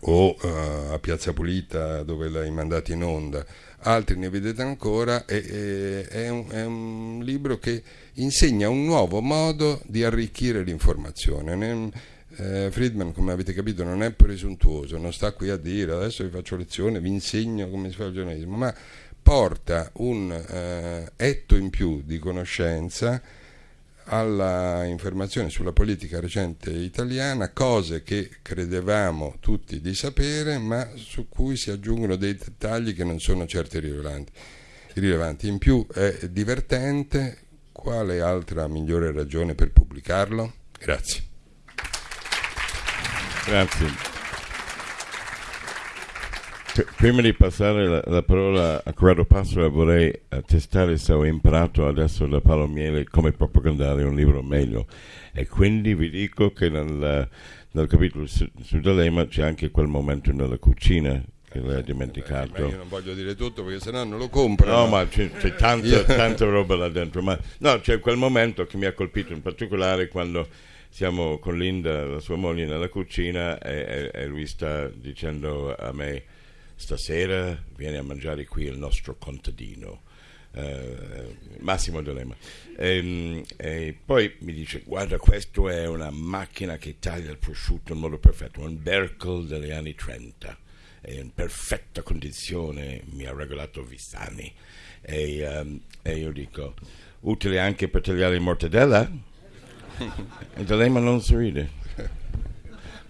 o eh, a Piazza Pulita dove l'hai mandato in onda, altri ne vedete ancora, e, e, è, un, è, un, libro che insegna un nuovo modo di arricchire l'informazione. Ne, eh, Friedman, come avete capito, non è presuntuoso, non sta qui a dire adesso vi faccio lezione, vi insegno come si fa il giornalismo, ma porta un eh, etto in più di conoscenza alla informazione sulla politica recente italiana, cose che credevamo tutti di sapere, ma su cui si aggiungono dei dettagli che non sono certo irrilevanti. irrilevanti. In più è divertente, quale altra migliore ragione per pubblicarlo? Grazie. Grazie. Prima di passare la, la, parola a Corrado Passera vorrei testare se ho imparato adesso da Paolo Miele come propagandare un libro meglio e quindi vi dico che nel, nel capitolo su, su D'Alema c'è anche quel momento nella cucina che ha dimenticato. Eh, io non voglio dire tutto perché sennò non lo compro. No, ma c'è, c'è tanta, tanta, roba là dentro. Ma no, c'è quel momento che mi ha colpito in particolare quando siamo con Linda, la sua moglie, nella cucina e, e, e lui sta dicendo a me stasera viene a mangiare qui il nostro contadino. Eh, Massimo D'Alema e, ehm, e, poi mi dice guarda questo è una macchina che taglia il prosciutto in modo perfetto un Berkel degli anni 30 è in perfetta condizione mi ha regalato Vissani e, um, e io dico utile anche per tagliare il mortadella? E D'Alema non sorride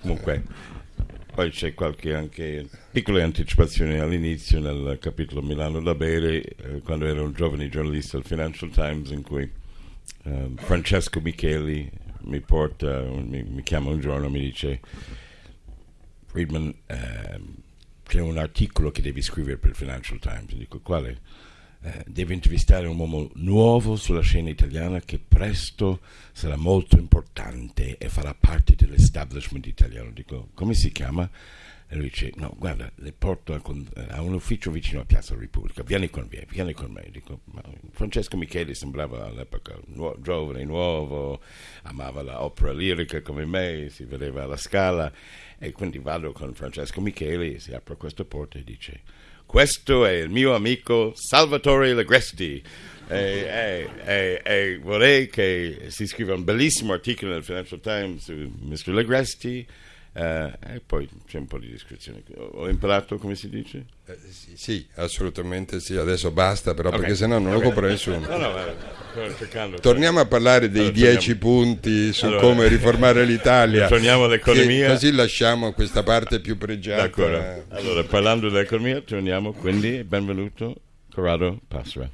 comunque poi c'è qualche anche piccole anticipazioni all'inizio nel capitolo Milano da bere, eh, quando ero un giovane giornalista al Financial Times in cui eh, Francesco Micheli mi porta, mi, mi, chiama un giorno e mi dice Friedman ehm, c'è un articolo che devi scrivere per il Financial Times, dico quale? Eh, devi intervistare un uomo nuovo sulla scena italiana che presto sarà molto importante e farà parte dell'establishment italiano. Dico, come si chiama? E lui dice, no, guarda, le porto a, a, un ufficio vicino a Piazza Repubblica, vieni con me, vieni con me. Dico, Francesco Micheli sembrava all'epoca nuo- giovane, nuovo, amava l'opera lirica come me, si vedeva alla scala e quindi vado con Francesco Micheli, si apre questa porta e dice, questo è il mio amico Salvatore Legresti. E, e, e, e, vorrei che si scriva un bellissimo articolo nel Financial Times su Mr. Legresti eh, e poi c'è un po' di descrizione. Ho imparato come si dice? Eh, sì, sì, assolutamente sì. Adesso basta, però, okay. perché sennò non okay. lo compra nessuno. No, no, cercando, torniamo a parlare dei allora, dieci punti su allora, come riformare l'Italia. Torniamo all'economia. Così lasciamo questa parte più pregiata. D'accordo. Allora, parlando dell'economia, torniamo quindi. Benvenuto, Corrado Passera.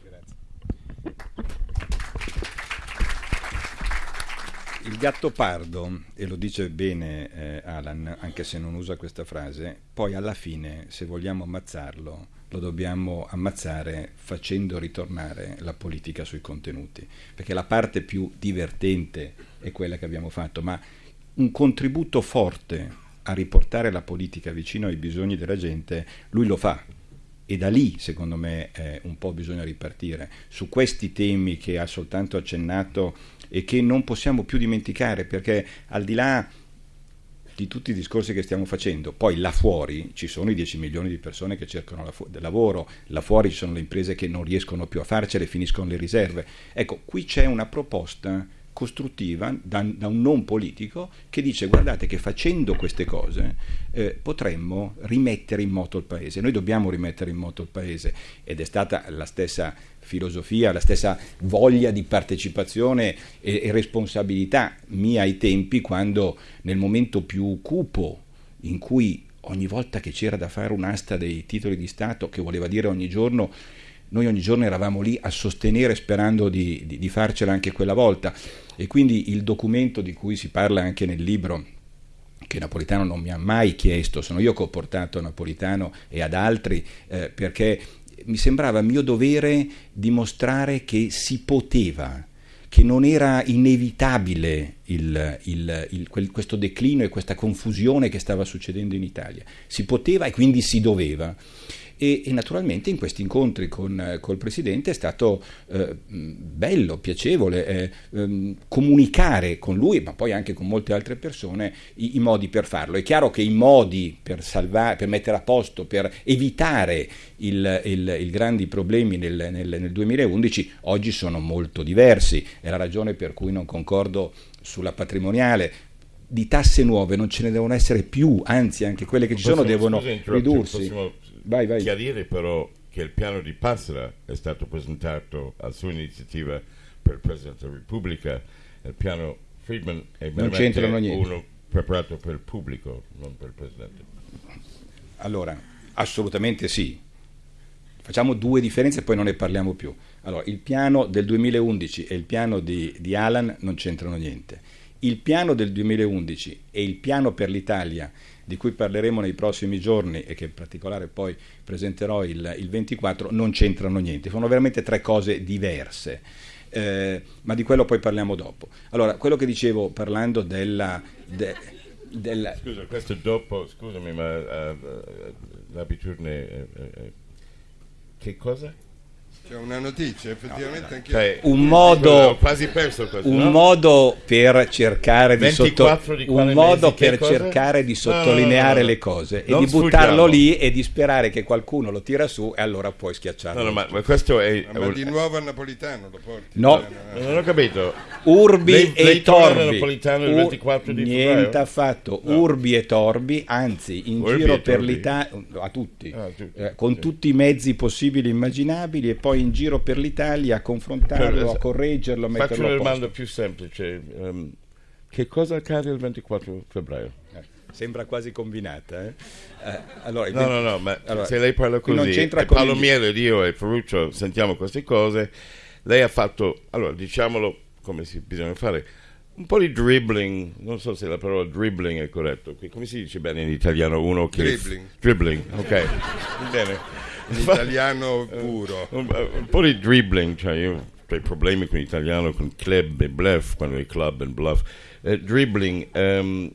Il gatto pardo, e lo dice bene eh, Alan, anche se non usa questa frase, poi alla fine, se vogliamo ammazzarlo, lo dobbiamo ammazzare facendo ritornare la politica sui contenuti, perché la parte più divertente è quella che abbiamo fatto, ma un contributo forte a riportare la politica vicino ai bisogni della gente, lui lo fa. E da lì, secondo me, eh, un po' bisogna ripartire. Su questi temi che ha soltanto accennato e che non possiamo più dimenticare perché al di là di tutti i discorsi che stiamo facendo, poi là fuori ci sono i 10 milioni di persone che cercano lavoro, là fuori ci sono le imprese che non riescono più a farcele, finiscono le riserve. Ecco, qui c'è una proposta costruttiva da, da, un non politico che dice guardate che facendo queste cose eh, potremmo rimettere in moto il paese. Noi dobbiamo rimettere in moto il paese ed è stata la stessa filosofia, la stessa voglia di partecipazione e, e responsabilità mia ai tempi quando nel momento più cupo in cui ogni volta che c'era da fare un'asta dei titoli di Stato, che voleva dire ogni giorno, noi ogni giorno eravamo lì a sostenere sperando di, di, di farcela anche quella volta. E quindi il documento di cui si parla anche nel libro, che Napolitano non mi ha mai chiesto, sono io che ho portato a Napolitano e ad altri, eh, perché mi sembrava mio dovere dimostrare che si poteva, che non era inevitabile il, il, il, quel, questo declino e questa confusione che stava succedendo in Italia. Si poteva e quindi si doveva e, e naturalmente in questi incontri con col Presidente è stato eh, bello, piacevole eh, ehm, comunicare con lui, ma poi anche con molte altre persone, i, i, modi per farlo. È chiaro che i modi per, salvare, per mettere a posto, per evitare i grandi problemi nel, nel, nel 2011 oggi sono molto diversi. È la ragione per cui non concordo sulla patrimoniale, di tasse nuove non ce ne devono essere più, anzi anche quelle che ci sono devono ridursi. Vai, vai. chiarire però che il piano di Passera è stato presentato a sua iniziativa per il Presidente della Repubblica, il piano Friedman è uno preparato per il pubblico, non per il Presidente. Allora, assolutamente sì. Facciamo due differenze e poi non ne parliamo più. Allora, il piano del 2011 e il piano di, di Alan non c'entrano niente. Il piano del 2011 e il piano per l'Italia di cui parleremo nei prossimi giorni e che in particolare poi presenterò il, il 24, non c'entrano niente, sono veramente tre cose diverse. Eh, ma di quello poi parliamo dopo. Allora, quello che dicevo parlando della... De, della... Scusa, questo dopo, scusami, ma uh, l'abitudine... Uh, uh, che cosa? C'è una notizia, effettivamente no, anche cioè, un modo quasi perso questo, un no? modo per cercare di, sotto, di un modo per cercare di sottolineare no, le cose e di buttarlo lì e di sperare che qualcuno lo tira su e allora puoi schiacciarlo. No, ma, ma, questo è ma di nuovo a napolitano lo porti? No, non ho capito. Urbi lei, e lei torbi. Napolitano il 24 di niente affatto. Urbi e torbi, anzi in Urbi giro per l'Italia a tutti, ah, tutti eh, con sì. tutti i mezzi possibili e immaginabili e poi in giro per l'Italia a confrontarlo, a correggerlo, a metterlo Faccio una domanda più semplice. Um, che cosa accade il 24 febbraio? Sembra quasi combinata. Eh? Eh, allora, no, no, no, ma allora, se lei parla qui non così, c'entra e Paolo il- Miele ed io e Ferruccio sentiamo queste cose, lei ha fatto, allora diciamolo come si bisogna fare, un po' di dribbling, non so se la parola dribbling è corretto, qui, come si dice bene in italiano uno che... Dribbling. Dribbling, ok, bene. In italiano puro. Un, un po' di dribbling, cioè io ho problemi con l'italiano, con club e bluff, quando è club e bluff. Eh, dribbling ehm,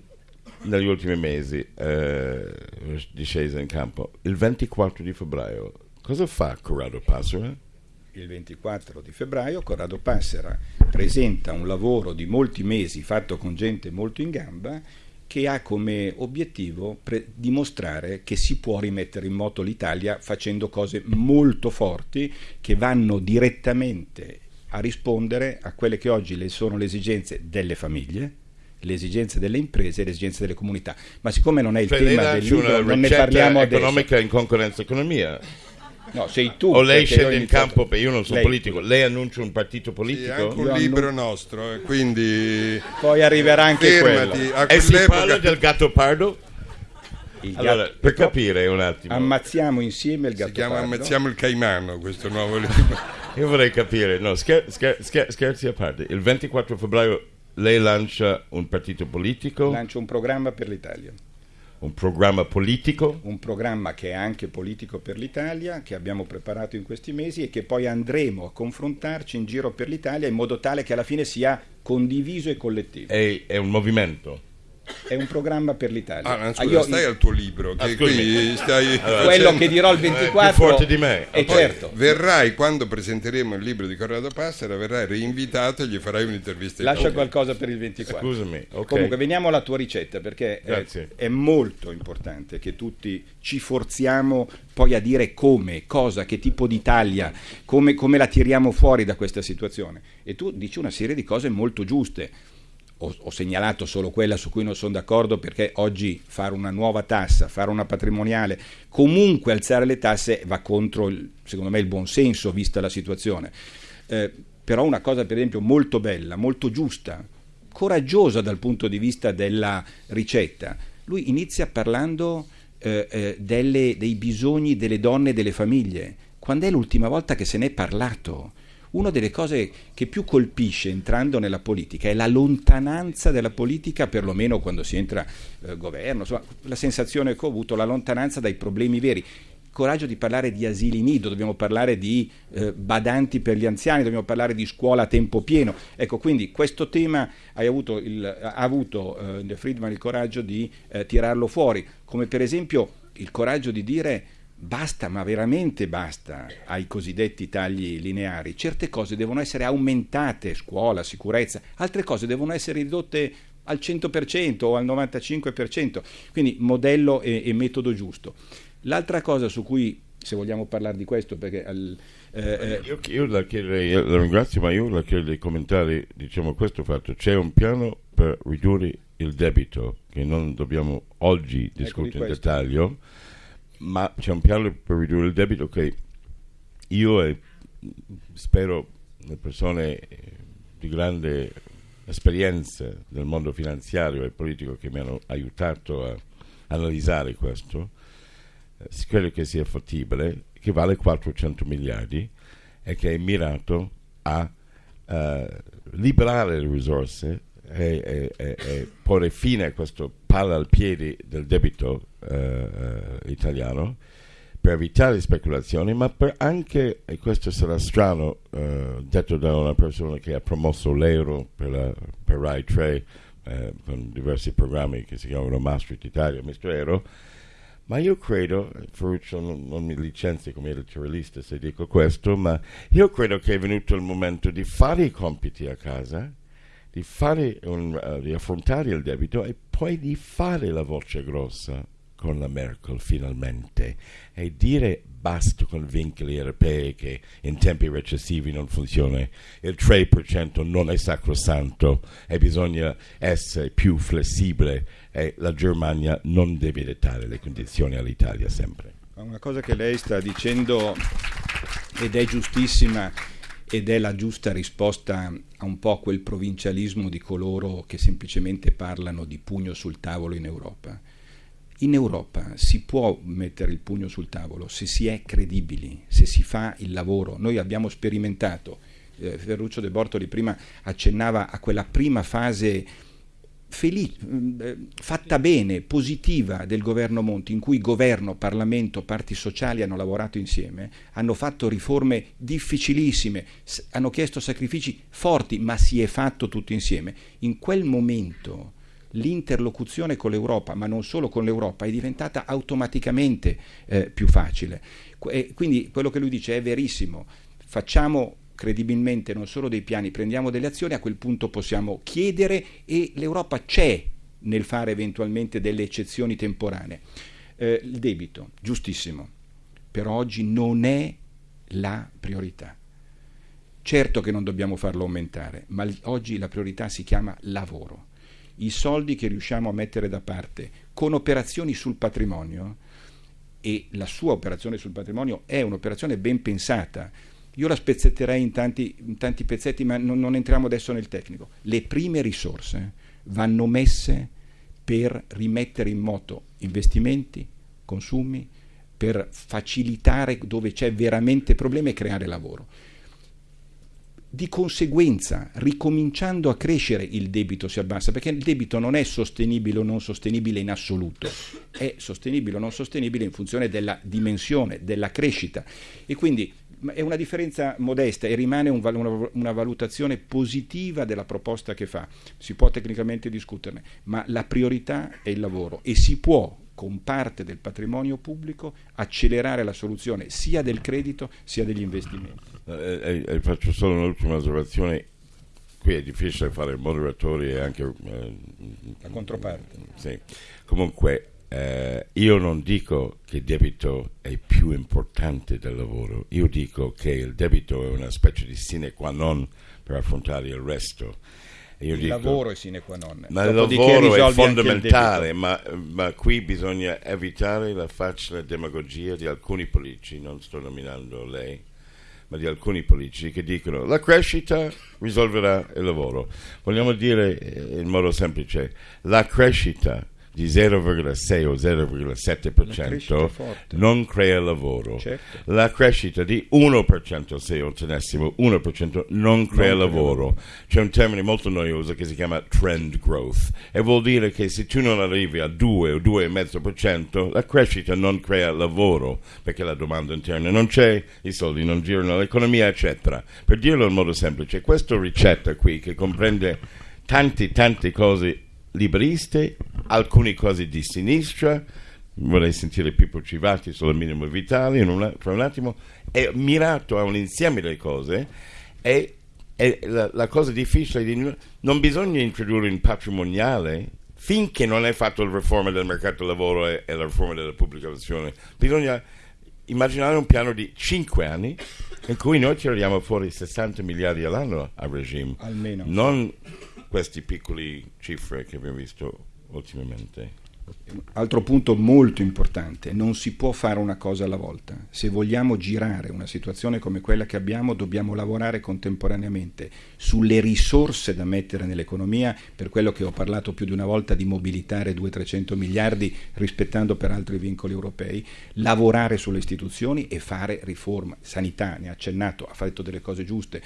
negli ultimi mesi, eh, discesa in campo. Il 24 di febbraio, cosa fa Corrado Passera? Il 24 di febbraio Corrado Passera presenta un lavoro di molti mesi fatto con gente molto in gamba che ha come obiettivo dimostrare che si può rimettere in moto l'Italia facendo cose molto forti che vanno direttamente a rispondere a quelle che oggi le sono le esigenze delle famiglie, le esigenze delle imprese e le esigenze delle comunità. Ma siccome non è il Cioè, tema del libro, non ne parliamo adesso. economica in concorrenza economia? No, sei tu. o lei scende in campo, perché io non sono Lei. politico, lei annuncia un partito Sì, politico? anche un Io libro annu- nostro, eh, quindi Poi arriverà anche quello. fermati. A e si parla del gatto pardo? Allora, gatto- per capire un attimo, Ammazziamo insieme il gatto si chiama pardo. Ammazziamo il Caimano, questo nuovo libro. io vorrei capire, no, scher- scher- scher- scherzi a parte, il 24 febbraio lei lancia un partito politico, Lancio un programma per l'Italia, un programma politico, un programma che è anche politico per l'Italia, che abbiamo preparato in questi mesi e che poi andremo a confrontarci in giro per l'Italia in modo tale che alla fine sia condiviso e collettivo. è, è un movimento. È un programma per l'Italia. Ah, no, Ah, scusa, io- stai al tuo libro, che Ah, qui stai Allora, quello facendo- che dirò il Eh, più 24 forte di me. è Poi- certo. Verrai quando presenteremo il libro di Corrado Passera, verrai reinvitato e gli farai un'intervista. in Lascia qualcosa per il 24. Scusami, ok. Comunque veniamo alla tua ricetta perché è, è molto importante che tutti ci forziamo poi a dire come, cosa, che tipo di Italia, come, come la tiriamo fuori da questa situazione. E tu dici una serie di cose molto giuste. Ho, ho segnalato solo quella su cui non sono d'accordo perché oggi fare una nuova tassa, fare una patrimoniale, comunque alzare le tasse va contro, il- secondo me, il buonsenso vista la situazione. Eh, però una cosa per esempio molto bella, molto giusta, coraggiosa dal punto di vista della ricetta. Lui inizia parlando eh, eh, delle- dei bisogni delle donne e delle famiglie. Quando è l'ultima volta che se ne è parlato? Una delle cose che più colpisce entrando nella politica è la lontananza della politica, perlomeno quando si entra eh, governo, insomma, la sensazione che ho avuto, la lontananza dai problemi veri coraggio di parlare di asili nido, dobbiamo parlare di eh, badanti per gli anziani, dobbiamo parlare di scuola a tempo pieno. Ecco, quindi questo tema avuto il- ha avuto eh, Friedman il coraggio di eh, tirarlo fuori, come per esempio il coraggio di dire basta, ma veramente basta ai cosiddetti tagli lineari. Certe cose devono essere aumentate, scuola, sicurezza, altre cose devono essere ridotte al 100% o al 95%, quindi modello e, e metodo giusto. L'altra cosa su cui, se vogliamo parlare di questo, perché al- eh, eh, Io, io la chiederei, io la ringrazio, ma io la chiedo dei commentari, diciamo questo fatto. C'è un piano per ridurre il debito che non dobbiamo oggi discutere in questo. dettaglio, ma c'è un piano per ridurre il debito che io e spero le persone eh, di grande esperienza nel mondo finanziario e politico che mi hanno aiutato a analizzare questo, eh, credo che sia fattibile, che vale 400 miliardi e che è mirato a eh, liberare le risorse e, e- e- e porre fine a questo palla al piede del debito eh, eh, italiano per evitare speculazioni, ma per anche, e questo sarà strano, eh, detto da una persona che ha promosso l'euro per, la, per Rai 3 eh, con diversi programmi che si chiamano Maastricht Italia, Mr. Euro, ma io credo, Ferruccio non, non mi licenzi come editorialista se dico questo, ma io credo che è venuto il momento di fare i compiti a casa, di, un, eh, di affrontare il debito e poi di fare la voce grossa con la Merkel finalmente e dire basta con vincoli europei che in tempi recessivi non funziona, il 3% non è sacrosanto e bisogna essere più flessibile e la Germania non deve dettare le condizioni all'Italia sempre. Una cosa che lei sta dicendo ed è giustissima ed è la giusta risposta a un po' quel provincialismo di coloro che semplicemente parlano di pugno sul tavolo in Europa. In Europa si può mettere il pugno sul tavolo se si è credibili, se si fa il lavoro. Noi abbiamo sperimentato, eh, Ferruccio De Bortoli prima accennava a quella prima fase felice, eh, fatta bene, positiva del governo Monti, in cui governo, Parlamento, parti sociali hanno lavorato insieme, hanno fatto riforme difficilissime, hanno chiesto sacrifici forti, ma si è fatto tutto insieme. In quel momento l'interlocuzione con l'Europa, ma non solo con l'Europa, è diventata automaticamente eh, più facile. E quindi quello che lui dice è verissimo. Facciamo credibilmente non solo dei piani, prendiamo delle azioni, a quel punto possiamo chiedere e l'Europa c'è nel fare eventualmente delle eccezioni temporanee. Eh, il debito, giustissimo, però oggi non è la priorità. Certo che non dobbiamo farlo aumentare, ma oggi la priorità si chiama lavoro. I soldi che riusciamo a mettere da parte con operazioni sul patrimonio, e la sua operazione sul patrimonio è un'operazione ben pensata, io la spezzetterei in tanti, in tanti pezzetti, ma non, non entriamo adesso nel tecnico. Le prime risorse vanno messe per rimettere in moto investimenti, consumi, per facilitare dove c'è veramente problema e creare lavoro. Di conseguenza, ricominciando a crescere, il debito si abbassa, perché il debito non è sostenibile o non sostenibile in assoluto, è sostenibile o non sostenibile in funzione della dimensione, della crescita. E quindi è una differenza modesta e rimane un, una, una, valutazione positiva della proposta che fa. Si può tecnicamente discuterne, ma la priorità è il lavoro e si può con parte del patrimonio pubblico accelerare la soluzione sia del credito sia degli investimenti. Eh, eh, eh faccio solo un'ultima osservazione. Qui è difficile fare moderatori e anche... Eh, la controparte. Sì. Comunque eh, io non dico che il debito è più importante del lavoro, io dico che il debito è una specie di sine qua non per affrontare il resto. Io il dico, lavoro è sine qua non. Ma il lavoro è fondamentale, ma, ma, qui bisogna evitare la facile demagogia di alcuni politici, non sto nominando lei, ma di alcuni politici che dicono la crescita risolverà il lavoro. Vogliamo dire eh, in modo semplice, la crescita di 0,6 o 0,7% non crea lavoro. Certo. La crescita di 1%, se ottenessimo 1%, non crea non lavoro. C'è un termine molto noioso che si chiama trend growth e vuol dire che se tu non arrivi a 2 o 2,5%, la crescita non crea lavoro perché la domanda interna non c'è, i soldi non girano, l'economia, eccetera. Per dirlo in modo semplice, questa ricetta qui che comprende tante, tante cose liberiste, alcune cose di sinistra, vorrei sentire Pippo Civati sulla minimo vitale una, fra un attimo, è mirato a un insieme di cose e, e la, la, cosa difficile di non bisogna introdurre un patrimoniale finché non è fatto la riforma del mercato del lavoro e, e la riforma della pubblicazione, bisogna immaginare un piano di 5 anni in cui noi tiriamo fuori 60 miliardi all'anno a regime, almeno. Non queste piccole cifre che abbiamo visto ultimamente. Altro punto molto importante, non si può fare una cosa alla volta. Se vogliamo girare una situazione come quella che abbiamo, dobbiamo lavorare contemporaneamente sulle risorse da mettere nell'economia, per quello che ho parlato più di una volta di mobilitare 200-300 miliardi rispettando per altri vincoli europei, lavorare sulle istituzioni e fare riforma. Sanità, ne ha accennato, ha fatto delle cose giuste,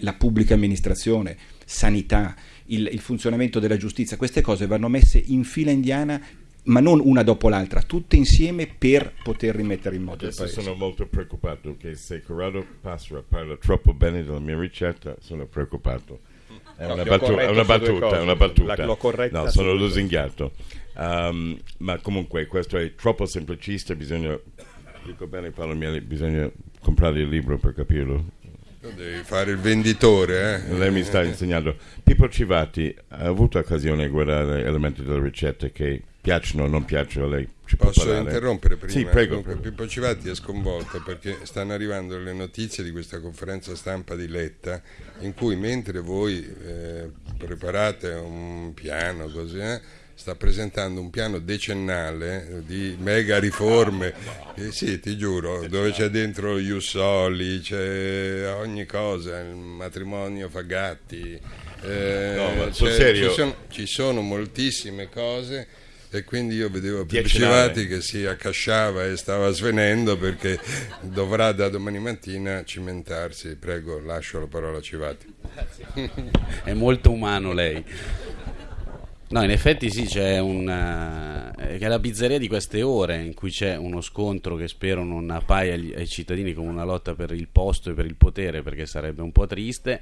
la pubblica amministrazione, sanità il, il funzionamento della giustizia, queste cose vanno messe in fila indiana ma non una dopo l'altra, tutte insieme per poter rimettere in moto Adesso il paese. sono molto preoccupato che se Corrado Passera parla troppo bene della mia ricetta, sono preoccupato. È no, una, battu- è una battuta, è una battuta. La, l'ho no, sono lusinghiato. Um, ma comunque questo è troppo semplicista, bisogna, dico bene Paolo Miele, bisogna comprare il libro per capirlo. Devi fare il venditore, eh? Lei mi sta insegnando. Pippo Civati ha avuto occasione di guardare elementi della ricetta che piacciono o non piacciono a lei? Ci Posso interrompere prima? Sì, prego, prego. Pippo Civati è sconvolto perché stanno arrivando le notizie di questa conferenza stampa di Letta in cui mentre voi eh, preparate un piano così, eh, sta presentando un piano decennale di mega riforme, eh, sì ti giuro, dove c'è dentro Jussoli, c'è ogni cosa, il matrimonio Fagatti, eh, No, ma c'è- sul serio? ci, sono, ci sono moltissime cose e quindi io vedevo Civati che si accasciava e stava svenendo perché dovrà da domani mattina cimentarsi. Prego, lascio la parola a Civati. È molto umano lei. No, in effetti sì, c'è una... eh, è la pizzeria di queste ore in cui c'è uno scontro che spero non appaia ai cittadini come una lotta per il posto e per il potere, perché sarebbe un po' triste.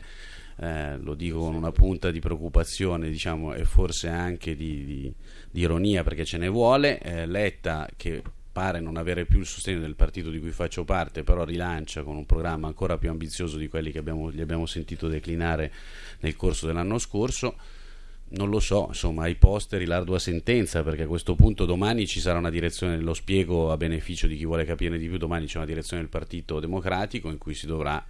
Eh, lo dico con una punta di preoccupazione, diciamo, e forse anche di, di- di ironia, perché ce ne vuole. Eh, Letta, che pare non avere più il sostegno del partito di cui faccio parte, però rilancia con un programma ancora più ambizioso di quelli che abbiamo, gli abbiamo sentito declinare nel corso dell'anno scorso. Non lo so, insomma, ai posteri l'ardua sentenza, perché a questo punto domani ci sarà una direzione, lo spiego a beneficio di chi vuole capire di più, domani c'è una direzione del Partito Democratico in cui si dovrà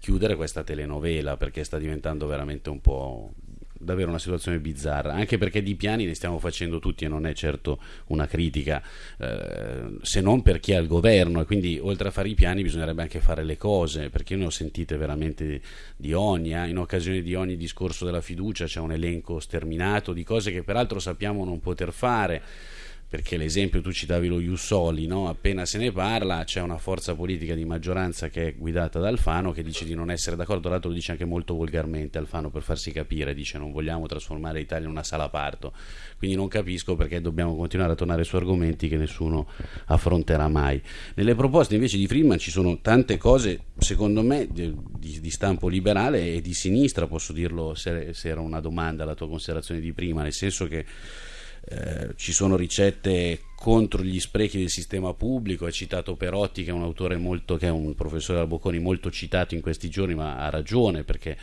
chiudere questa telenovela, perché sta diventando veramente un po' davvero una situazione bizzarra, anche perché di piani ne stiamo facendo tutti e non è certo una critica, eh, se non per chi ha il governo e quindi oltre a fare i piani bisognerebbe anche fare le cose, perché io ne ho sentite veramente di ogni, eh, in occasione di ogni discorso della fiducia c'è un elenco sterminato di cose che peraltro sappiamo non poter fare perché l'esempio tu citavi lo Jussoli, no? appena se ne parla c'è una forza politica di maggioranza che è guidata da Alfano che dice di non essere d'accordo, tra l'altro lo dice anche molto volgarmente Alfano per farsi capire, dice non vogliamo trasformare l'Italia in una sala parto, quindi non capisco perché dobbiamo continuare a tornare su argomenti che nessuno affronterà mai. Nelle proposte invece di Friedman ci sono tante cose, secondo me, di, di- stampo liberale e di sinistra, posso dirlo se, se era una domanda alla tua considerazione di prima, nel senso che eh, ci sono ricette contro gli sprechi del sistema pubblico, è citato Perotti che è un autore molto, che è un professore al Bocconi molto citato in questi giorni, ma ha ragione perché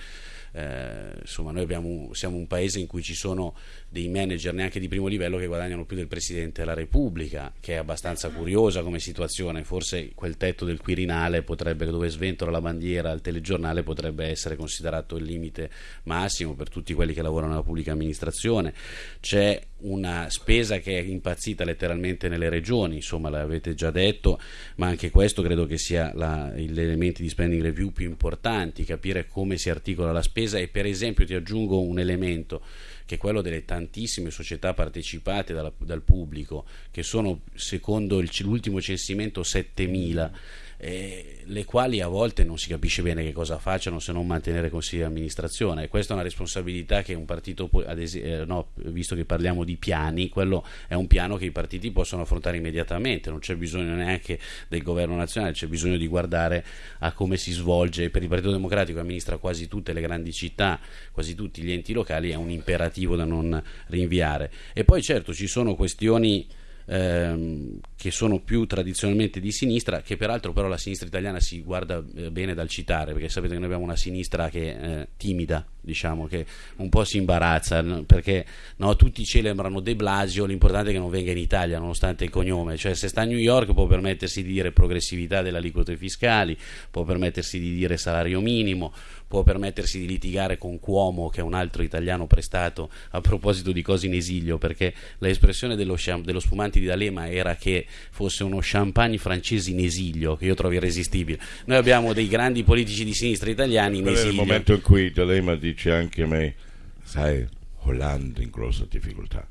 eh, insomma noi abbiamo, siamo un paese in cui ci sono dei manager neanche di primo livello che guadagnano più del Presidente della Repubblica, che è abbastanza curiosa come situazione, forse quel tetto del Quirinale potrebbe, dove sventola la bandiera al telegiornale, potrebbe essere considerato il limite massimo per tutti quelli che lavorano nella pubblica amministrazione, c'è una spesa che è impazzita letteralmente nelle regioni, insomma l'avete già detto, ma anche questo credo che sia la, gli elementi di spending review più importanti, capire come si articola la spesa. E per esempio ti aggiungo un elemento che è quello delle tantissime società partecipate dalla- dal pubblico, che sono secondo il- l'ultimo censimento 7000, eh, le quali a volte non si capisce bene che cosa facciano se non mantenere consigli di amministrazione. Questa è una responsabilità che un partito, esi- eh, no, visto che parliamo di piani, quello è un piano che i partiti possono affrontare immediatamente, non c'è bisogno neanche del governo nazionale, c'è bisogno di guardare a come si svolge. Per il Partito Democratico amministra quasi tutte le grandi città, quasi tutti gli enti locali, è un imperativo da non rinviare. E poi certo ci sono questioni ehm, che sono più tradizionalmente di sinistra, che peraltro però la sinistra italiana si guarda eh, bene dal citare, perché sapete che noi abbiamo una sinistra che è eh, timida, diciamo, che un po' si imbarazza, perché no, tutti celebrano De Blasio, l'importante è che non venga in Italia nonostante il cognome, cioè se sta a New York può permettersi di dire progressività delle aliquote fiscali, può permettersi di dire salario minimo, può permettersi di litigare con Cuomo, che è un altro italiano prestato, a proposito di cose in esilio, perché l'espressione dello, dello spumante di D'Alema era che fosse uno champagne francese in esilio, che io trovo irresistibile. Noi abbiamo dei grandi politici di sinistra italiani in Quello esilio. momento in cui D'Alema dice anche a me, sai, Hollande in grossa difficoltà.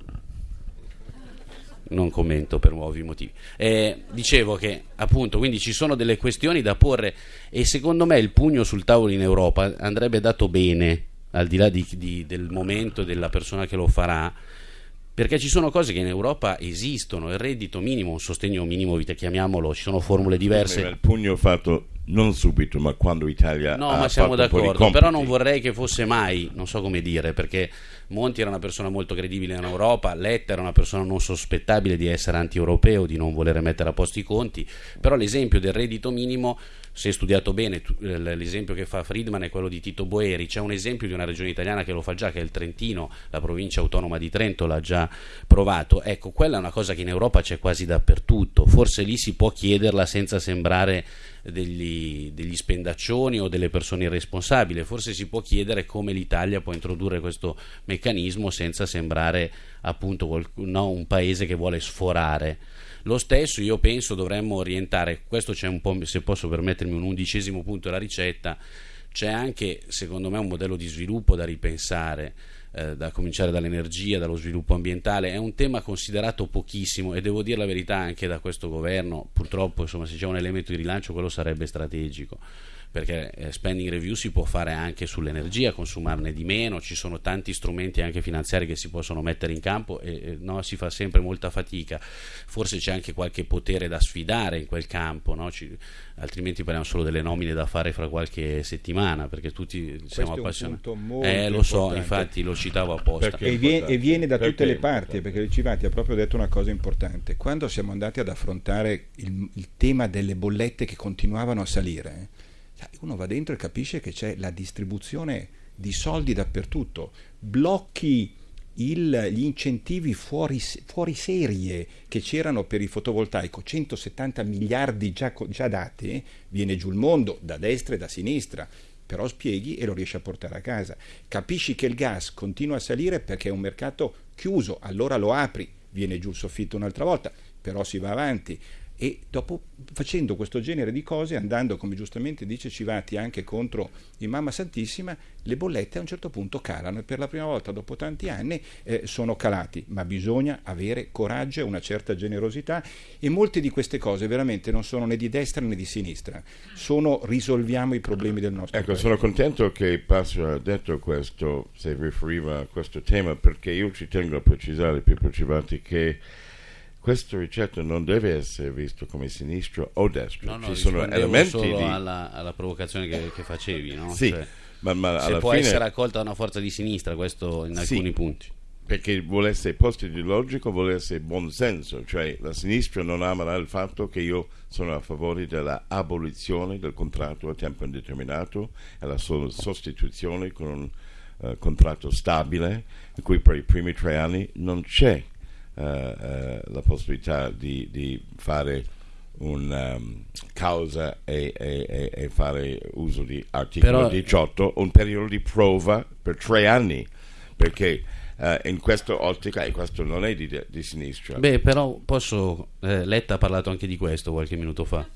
non commento per ovvi motivi. Eh, dicevo che appunto, quindi ci sono delle questioni da porre e secondo me il pugno sul tavolo in Europa andrebbe dato bene, al di là di- di- del momento della persona che lo farà, perché ci sono cose che in Europa esistono, il reddito minimo, un sostegno minimo, vita, chiamiamolo, ci sono formule diverse. Il pugno fatto non subito, ma quando l'Italia No, ma siamo d'accordo, però non vorrei che fosse mai, non so come dire, perché Monti era una persona molto credibile in Europa, Letta era una persona non sospettabile di essere anti-europeo, di non volere mettere a posto i conti, però l'esempio del reddito minimo, se studiato bene, eh, l'esempio che fa Friedman è quello di Tito Boeri, c'è un esempio di una regione italiana che lo fa già, che è il Trentino, la provincia autonoma di Trento l'ha già provato, ecco, quella è una cosa che in Europa c'è quasi dappertutto, forse lì si può chiederla senza sembrare degli, degli, spendaccioni o delle persone irresponsabili. Forse si può chiedere come l'Italia può introdurre questo meccanismo senza sembrare appunto no, un paese che vuole sforare. Lo stesso io penso dovremmo orientare, questo c'è un po', se posso permettermi un undicesimo punto della ricetta, c'è anche secondo me un modello di sviluppo da ripensare eh, da cominciare dall'energia, dallo sviluppo ambientale, è un tema considerato pochissimo e devo dire la verità anche da questo governo, purtroppo insomma, se c'è un elemento di rilancio quello sarebbe strategico perché eh, spending review si può fare anche sull'energia, consumarne di meno, ci sono tanti strumenti anche finanziari che si possono mettere in campo e, e no, si fa sempre molta fatica, forse c'è anche qualche potere da sfidare in quel campo, no? ci, altrimenti parliamo solo delle nomine da fare fra qualche settimana perché tutti Questo siamo appassionati. Eh, lo so, infatti lo citavo apposta. E viene, e viene, da tutte le parti perché il Civati ha proprio detto una cosa importante. Quando siamo andati ad affrontare il, il tema delle bollette che continuavano a salire, uno va dentro e capisce che c'è la distribuzione di soldi dappertutto, blocchi il, gli incentivi fuori, fuori, serie che c'erano per il fotovoltaico, 170 miliardi già, già dati, viene giù il mondo da destra e da sinistra, però spieghi e lo riesci a portare a casa. Capisci che il gas continua a salire perché è un mercato chiuso, allora lo apri, viene giù il soffitto un'altra volta, però si va avanti e dopo facendo questo genere di cose, andando come giustamente dice Civati anche contro il Mamma Santissima, le bollette a un certo punto calano e per la prima volta dopo tanti anni eh, sono calati, ma bisogna avere coraggio e una certa generosità. E molte di queste cose veramente non sono né di destra né di sinistra, sono risolviamo i problemi del nostro ecco, paese. sono contento che Passo ha detto questo, se riferiva a questo tema, perché io ci tengo a precisare, Pippo Civati, che questa ricetta non deve essere vista come sinistra o destra. No, no, Ci sono elementi solo di... alla, alla provocazione che, che, facevi, no? Sì, cioè, ma, ma se può fine... essere accolta da una forza di sinistra, questo in alcuni sì, punti. Perché vuole essere post ideologico, vuole essere buonsenso, cioè la sinistra non amerà il fatto che io sono a favore dell'abolizione del contratto a tempo indeterminato e la sua sostituzione con un uh, contratto stabile, in cui per i primi tre anni non c'è uh, uh, la possibilità di, di fare una um, causa e, e, e, fare uso di articolo Però, 18, un periodo di prova per tre anni, perché uh, in questa ottica, e questo non è di, di sinistra. Beh, però posso, eh, Letta ha parlato anche di questo qualche minuto fa.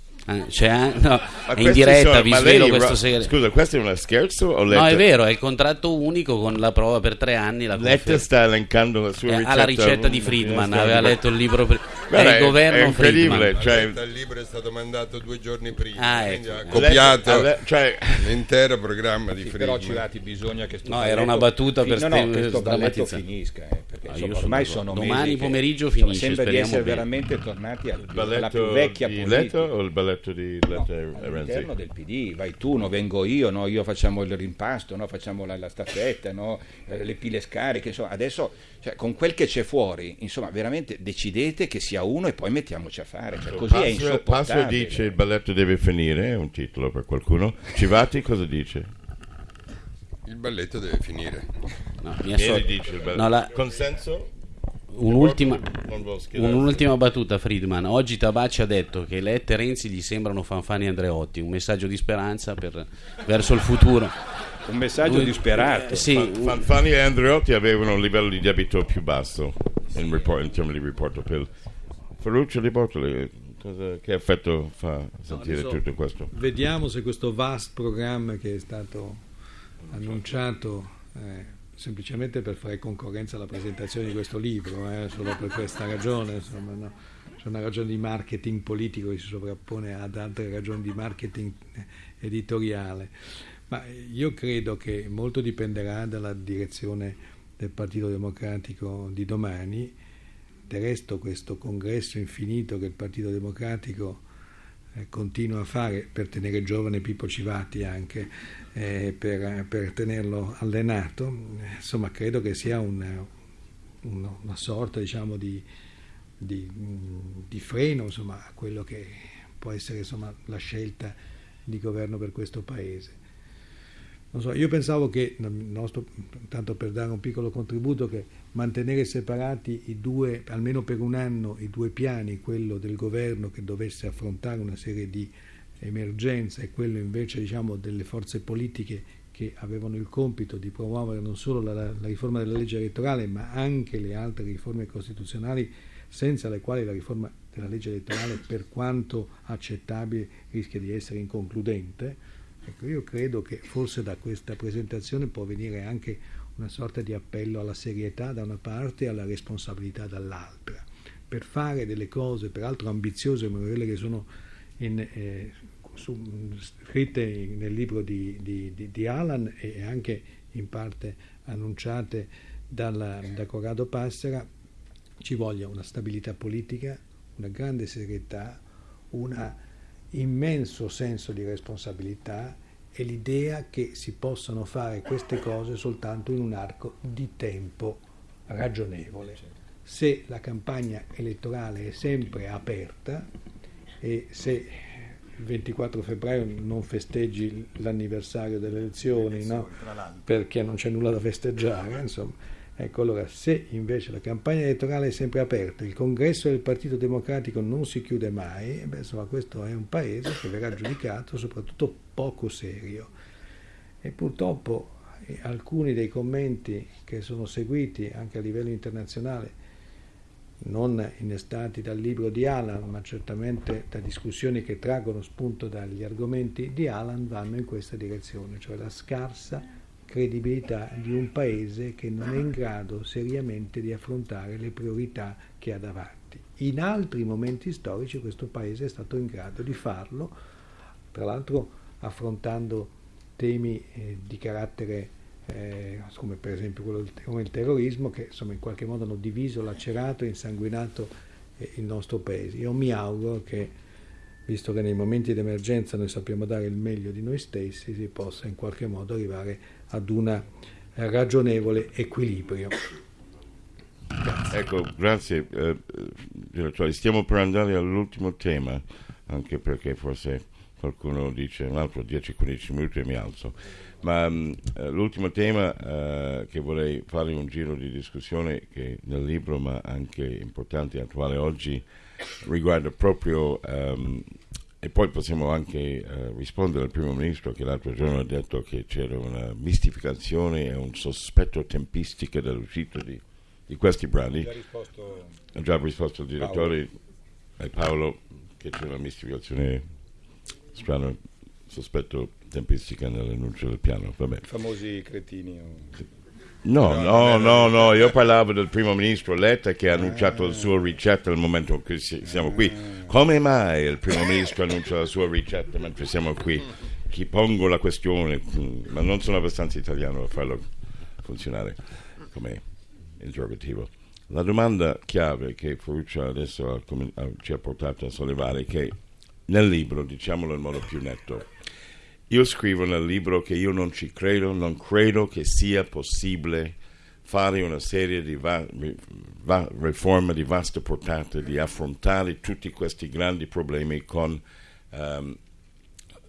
C'è, no, in diretta sono, vi svelo lei, questo segreto. Scusa, questo è uno scherzo? O no, è vero, è il contratto unico con la prova per tre anni. La Letta sta elencando la sua eh, ricetta. Ha la ricetta di Friedman, aveva letto il libro. Per... Beh, è il governo è incredibile. Friedman. Cioè... Il libro è stato mandato due giorni prima, Ah, ecco. ha copiato Letta, cioè... l'intero programma di Friedman. però Civati bisogna che sto No, era una battuta per no, no, st- sdrammatizzare. finisca eh, perché Ah, insomma, ormai sono Domani pomeriggio finisce, sembra di essere veramente tornati alla più vecchia politica Letta o il balletto di No, Letta e Renzi? all'interno del PD, vai tu, no, vengo io, no, io facciamo il rimpasto, no, facciamo la, la staffetta, no, eh, le pile scariche, insomma, adesso cioè, con quel che c'è fuori, insomma, veramente decidete che sia uno e poi mettiamoci a fare, cioè, così è Passo, insopportabile. Passo dice il balletto deve finire, è un titolo per qualcuno. Civati cosa dice? Il balletto deve finire. No, mi associo- dice il balletto. No, la- Consenso? Un'ultima, un'ultima battuta, Friedman. Oggi Tabacci ha detto che Letta e Renzi gli sembrano Fanfani e Andreotti. Un messaggio di speranza per- verso il futuro. Un messaggio Lui- disperato. Eh, sì, Fan- Fanfani e Andreotti avevano un livello di debito più basso in, report- in termini di riporto PIL. Ferruccio di Bortoli, cosa- che effetto fa sentire adesso- tutto questo? Vediamo se questo vast programma che è stato annunciato eh, semplicemente per fare concorrenza alla presentazione di questo libro, eh, solo per questa ragione, insomma, no? c'è una ragione di marketing politico che si sovrappone ad altre ragioni di marketing editoriale. Ma io credo che molto dipenderà dalla direzione del Partito Democratico di domani. Del resto questo congresso infinito che il Partito Democratico continua a fare per tenere giovane Pippo Civati anche, eh, per, per tenerlo allenato, eh, insomma credo che sia un- una, una sorta diciamo, di, di, di freno insomma, a quello che può essere insomma, la scelta di governo per questo Paese. So, io pensavo che, nostro- tanto per dare un piccolo contributo, che mantenere separati i due, almeno per un anno, i due piani, quello del governo che dovesse affrontare una serie di emergenza e quello invece diciamo, delle forze politiche che avevano il compito di promuovere non solo la, la, riforma della legge elettorale ma anche le altre riforme costituzionali senza le quali la riforma della legge elettorale per quanto accettabile rischia di essere inconcludente. Ecco, io credo che forse da questa presentazione può venire anche una sorta di appello alla serietà da una parte e alla responsabilità dall'altra, per fare delle cose peraltro ambiziose come quelle che sono in, eh, su, scritte nel libro di, di, di, di, Alan e anche in parte annunciate dalla, da Corrado Passera, ci voglia una stabilità politica, una grande serietà, un immenso senso di responsabilità e l'idea che si possano fare queste cose soltanto in un arco di tempo ragionevole. Se la campagna elettorale è sempre aperta e se il 24 febbraio non festeggi l'anniversario delle elezioni, no? perché non c'è nulla da festeggiare, insomma, Ecco, allora, se invece la campagna elettorale è sempre aperta, il congresso del Partito Democratico non si chiude mai, beh, insomma, questo è un paese che verrà giudicato soprattutto poco serio. E purtroppo eh, alcuni dei commenti che sono seguiti anche a livello internazionale, non innestati dal libro di Alan, ma certamente da discussioni che traggono spunto dagli argomenti di Alan, vanno in questa direzione, cioè la scarsa credibilità di un paese che non è in grado seriamente di affrontare le priorità che ha davanti. In altri momenti storici questo paese è stato in grado di farlo, tra l'altro affrontando temi eh, di carattere eh, come per esempio quello del, come il terrorismo che insomma in qualche modo hanno diviso, lacerato e insanguinato eh, il nostro paese. Io mi auguro che visto che nei momenti di emergenza noi sappiamo dare il meglio di noi stessi, si possa in qualche modo arrivare ad un ragionevole equilibrio. Ecco, grazie eh, direttore. Stiamo per andare all'ultimo tema, anche perché forse qualcuno dice un altro 10-15 minuti e mi alzo. Ma um, l'ultimo tema uh, che vorrei fare un giro di discussione che nel libro, ma anche importante e attuale oggi, riguarda proprio um, e poi possiamo anche uh, rispondere al primo ministro che l'altro giorno ha detto che c'era una mistificazione e un sospetto tempistico dell'uscita di, di questi brani. Ha già risposto il direttore Paolo. e Paolo che c'è una mistificazione strana, sospetto tempistica nell'annuncio del piano. Vabbè. I famosi cretini. Sì. No, no, no, no, io parlavo del primo ministro Letta che ha annunciato la sua ricetta nel momento in cui siamo qui. Come mai il primo ministro annuncia la sua ricetta mentre siamo qui? Chi pongo la questione, ma non sono abbastanza italiano a farlo funzionare come interrogativo. La domanda chiave che Ferruccia adesso ci ha portato a sollevare è che nel libro, diciamolo in modo più netto, io scrivo nel libro che io non ci credo, non credo che sia possibile fare una serie di va- va- riforme di vasta portata, di affrontare tutti questi grandi problemi con um,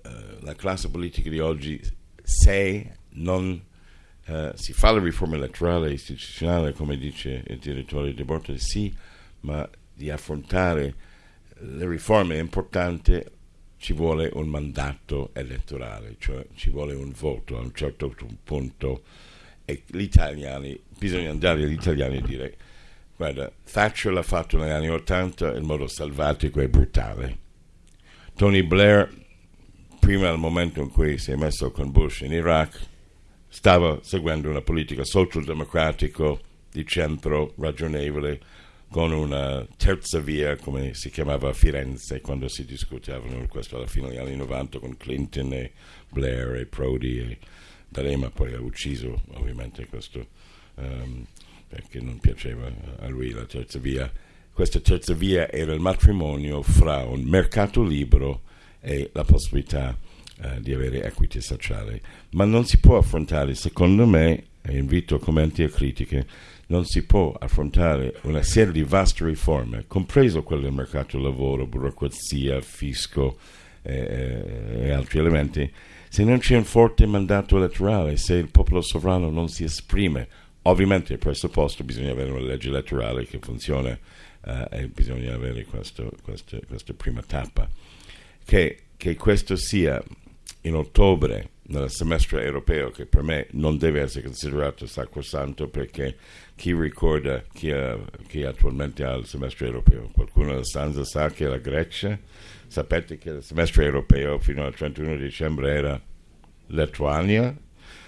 uh, la classe politica di oggi se non uh, si fa la riforma elettorale e istituzionale, come dice il direttore De Bortoli, sì, ma di affrontare le riforme importanti ci vuole un mandato elettorale, cioè ci vuole un voto a un certo punto e gli italiani, bisogna andare agli italiani e dire guarda, Thatcher l'ha fatto negli anni Ottanta in modo salvatico e brutale. Tony Blair, prima del momento in cui si è messo con Bush in Iraq, stava seguendo una politica socialdemocratica di centro ragionevole con una terza via, come si chiamava a Firenze, quando si discutevano questo alla fine degli anni 90 con Clinton e Blair e Prodi e D'Alema poi ha ucciso ovviamente questo um, perché non piaceva a lui la terza via. Questa terza via era il matrimonio fra un mercato libero e la possibilità uh, di avere equity sociale. Ma non si può affrontare, secondo me, e invito commenti e critiche, non si può affrontare una serie di vaste riforme, compreso quelle del mercato del lavoro, burocrazia, fisco eh, e altri elementi, se non c'è un forte mandato elettorale, se il popolo sovrano non si esprime. Ovviamente presupposto bisogna avere una legge elettorale che funziona eh, e bisogna avere questo, questo, questa prima tappa. Che che questo sia in ottobre nel semestre europeo che per me non deve essere considerato sacrosanto perché chi ricorda chi, ha, chi attualmente ha il semestre europeo? Qualcuno della stanza sa che la Grecia, sapete che il semestre europeo fino al 31 dicembre era Lituania,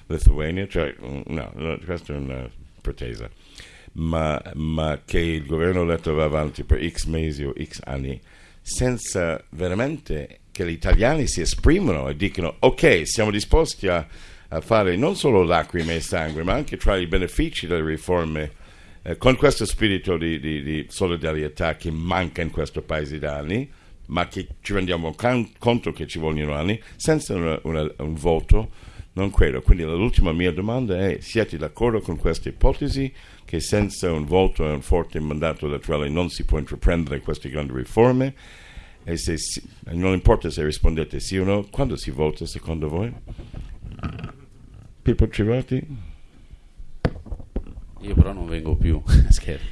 Lithuania, cioè no, no questa è una pretesa, ma, ma che il governo letto va avanti per x mesi o x anni senza veramente che gli italiani si esprimono e dicono ok, siamo disposti a, a fare non solo lacrime e sangue, ma anche tra i benefici delle riforme eh, con questo spirito di, di, di, solidarietà che manca in questo paese da anni, ma che ci rendiamo can- conto che ci vogliono anni, senza una, una, un voto, non credo. Quindi l'ultima mia domanda è, siete d'accordo con questa ipotesi che senza un voto e un forte mandato elettorale non si può intraprendere queste grandi riforme? E se, non importa se rispondete sì o no, quando si vota secondo voi? Pippo Civati? Io però non vengo più, scherzo.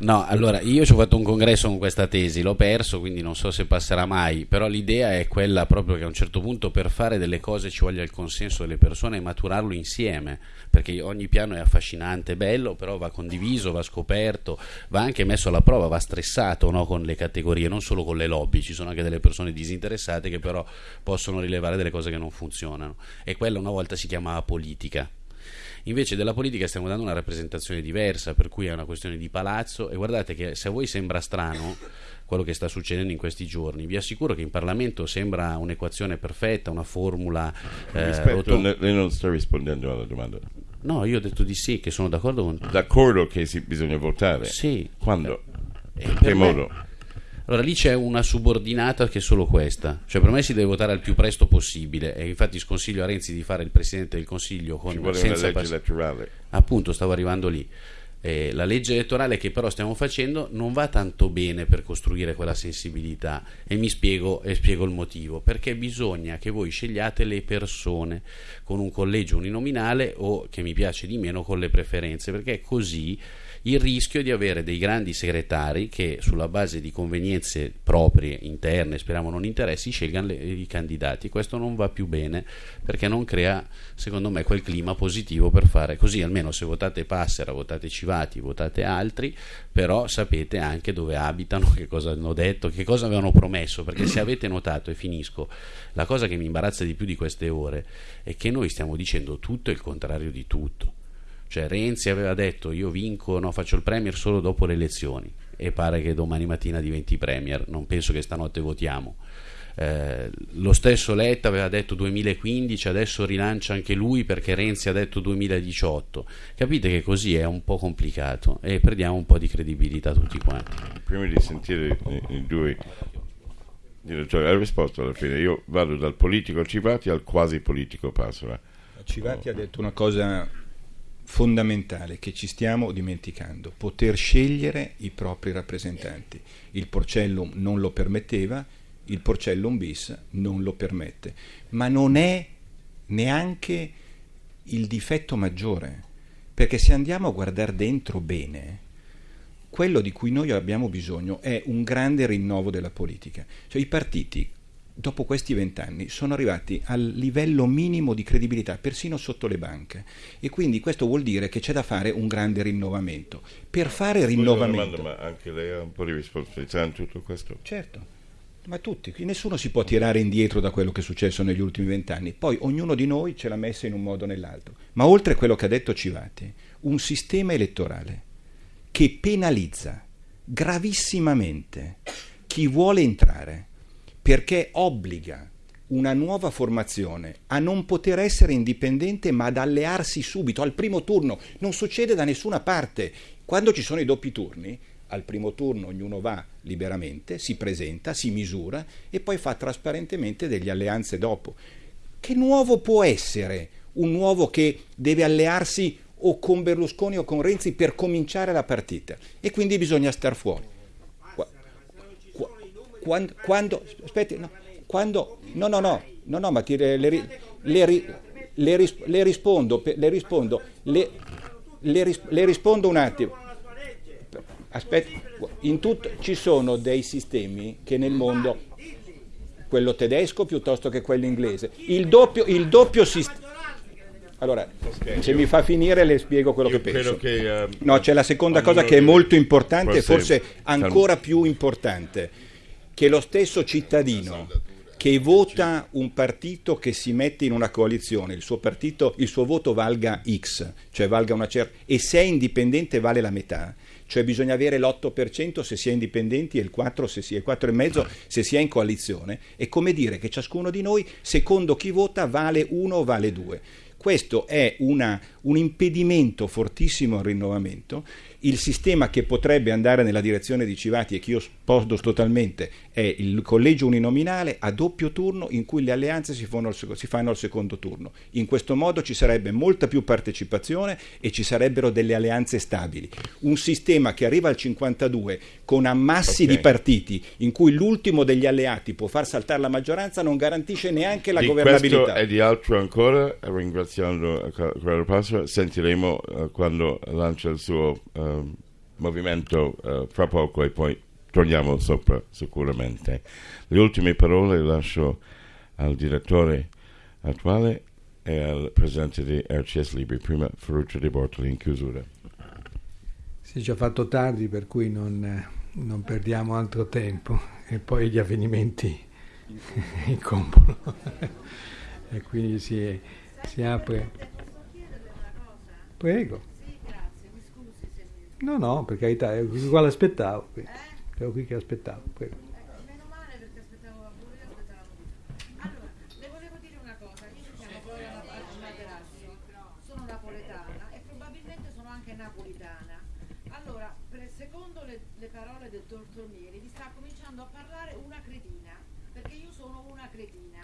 No, allora io ci ho fatto un congresso con questa tesi, l'ho perso, quindi non so se passerà mai, però l'idea è quella proprio che a un certo punto per fare delle cose ci voglia il consenso delle persone e maturarlo insieme, perché ogni piano è affascinante, bello, però va condiviso, va scoperto, va anche messo alla prova, va stressato no? con le categorie, non solo con le lobby, ci sono anche delle persone disinteressate che però possono rilevare delle cose che non funzionano e quella una volta si chiamava politica Invece della politica stiamo dando una rappresentazione diversa, per cui è una questione di palazzo e guardate che se a voi sembra strano quello che sta succedendo in questi giorni, vi assicuro che in Parlamento sembra un'equazione perfetta, una formula... Eh, Rispetto, lei non sta rispondendo alla domanda. No, io ho detto di sì, che sono d'accordo con... D'accordo che si, bisogna votare? Sì. Quando? Eh, in che modo? Allora lì c'è una subordinata che è solo questa, cioè per me si deve votare al più presto possibile. E infatti sconsiglio a Renzi di fare il Presidente del Consiglio con Ci vuole senza una legge pass- elettorale. Appunto, stavo arrivando lì. Eh, la legge elettorale che però stiamo facendo non va tanto bene per costruire quella sensibilità. E mi spiego, e spiego il motivo. Perché bisogna che voi scegliate le persone con un collegio uninominale o che mi piace di meno con le preferenze. Perché così il rischio di avere dei grandi segretari che sulla base di convenienze proprie, interne, speriamo non interessi, scelgano le, i candidati. Questo non va più bene perché non crea, secondo me, quel clima positivo per fare così, almeno se votate Passera, votate Civati, votate altri, però sapete anche dove abitano, che cosa hanno detto, che cosa avevano promesso, perché se avete notato, e finisco, la cosa che mi imbarazza di più di queste ore è che noi stiamo dicendo tutto e il contrario di tutto. Cioè Renzi aveva detto io vinco, no, faccio il Premier solo dopo le elezioni e pare che domani mattina diventi Premier, non penso che stanotte votiamo. Eh, lo stesso Letta aveva detto 2015, adesso rilancia anche lui perché Renzi ha detto 2018. Capite che così è un po' complicato e perdiamo un po' di credibilità tutti quanti. Prima di sentire i due direttori, ha risposto alla fine. Io vado dal politico Civati al quasi politico Passera. Civati oh. ha detto una cosa fondamentale che ci stiamo dimenticando, poter scegliere i propri rappresentanti. Il Porcellum non lo permetteva, il Porcellum bis non lo permette, ma non è neanche il difetto maggiore, perché se andiamo a guardare dentro bene, quello di cui noi abbiamo bisogno è un grande rinnovo della politica. Cioè i partiti dopo questi vent'anni sono arrivati al livello minimo di credibilità, persino sotto le banche. E quindi questo vuol dire che c'è da fare un grande rinnovamento. Per fare rinnovamento... Domanda, ma anche lei ha un po' di responsabilità in tutto questo? Certo. Ma tutti, nessuno si può tirare indietro da quello che è successo negli ultimi vent'anni. Poi ognuno di noi ce l'ha messa in un modo o nell'altro. Ma oltre a quello che ha detto Civati, un sistema elettorale che penalizza gravissimamente chi vuole entrare perché obbliga una nuova formazione a non poter essere indipendente ma ad allearsi subito al primo turno. Non succede da nessuna parte. Quando ci sono i doppi turni, al primo turno ognuno va liberamente, si presenta, si misura e poi fa trasparentemente delle alleanze dopo. Che nuovo può essere un nuovo che deve allearsi o con Berlusconi o con Renzi per cominciare la partita? E quindi bisogna star fuori quando, quando aspetti, no, quando, no, no, no, no, no, ma ti, le, le, le, le, le rispondo, le rispondo, le, le, le rispondo un attimo. Aspetta, in tutto ci sono dei sistemi che nel mondo quello tedesco piuttosto che quello inglese. Il doppio, il doppio sistema. Allora, Ok, se mi fa finire le spiego quello che penso. che, eh, No, c'è la seconda cosa che è molto importante e forse- ancora più importante, che lo stesso cittadino che vota un partito che si mette in una coalizione, il suo partito, il suo voto valga X, cioè valga una certa e se è indipendente vale la metà. Cioè bisogna avere l'8% se si è indipendenti e il 4% se si è il 4,5% se si è in coalizione. È come dire che ciascuno di noi, secondo chi vota, vale 1 o vale 2. Questo è una- un impedimento fortissimo al rinnovamento. Il sistema che potrebbe andare nella direzione di Civati e che io sposto totalmente è il collegio uninominale a doppio turno in cui le alleanze si fanno, si fanno al secondo turno. In questo modo ci sarebbe molta più partecipazione e ci sarebbero delle alleanze stabili. Un sistema che arriva al 52 con ammassi Ok. di partiti in cui l'ultimo degli alleati può far saltare la maggioranza non garantisce neanche la di governabilità. questo e di altro ancora, ringraziando eh, Ca- Passera, sentiremo eh, quando lancia il suo eh, movimento eh, fra poco e poi torniamo sopra sicuramente. Le ultime parole le lascio al direttore attuale e al presidente di RCS Libri, prima Ferruccio De Bortoli in chiusura. Si è già fatto tardi, per cui non, eh, non perdiamo altro tempo e poi gli avvenimenti incombono e quindi si, si apre. Prego. No, no, per carità, ero qui qua l'aspettavo. qui. Ero qui che aspettavo. Prego. Meno male perché aspettavo pure io aspettavo Allora, le volevo dire una cosa, io mi chiamo Gloria Materassi, sono napoletana e probabilmente sono anche napolitana. Allora, per- secondo le, le parole del dottor Mieri, mi sta cominciando a parlare una cretina, perché io sono una cretina,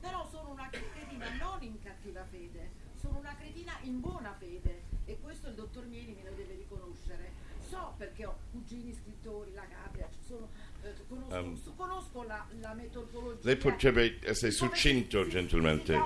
però sono una cretina non in cattiva fede, sono una cretina in buona fede e questo il dottor Mieri me lo deve riconoscere. So perché ho cugini scrittori, la Capria, ci sono, eh, conosco, Um, conosco la, la metodologia. Lei potrebbe essere succinto, gentilmente.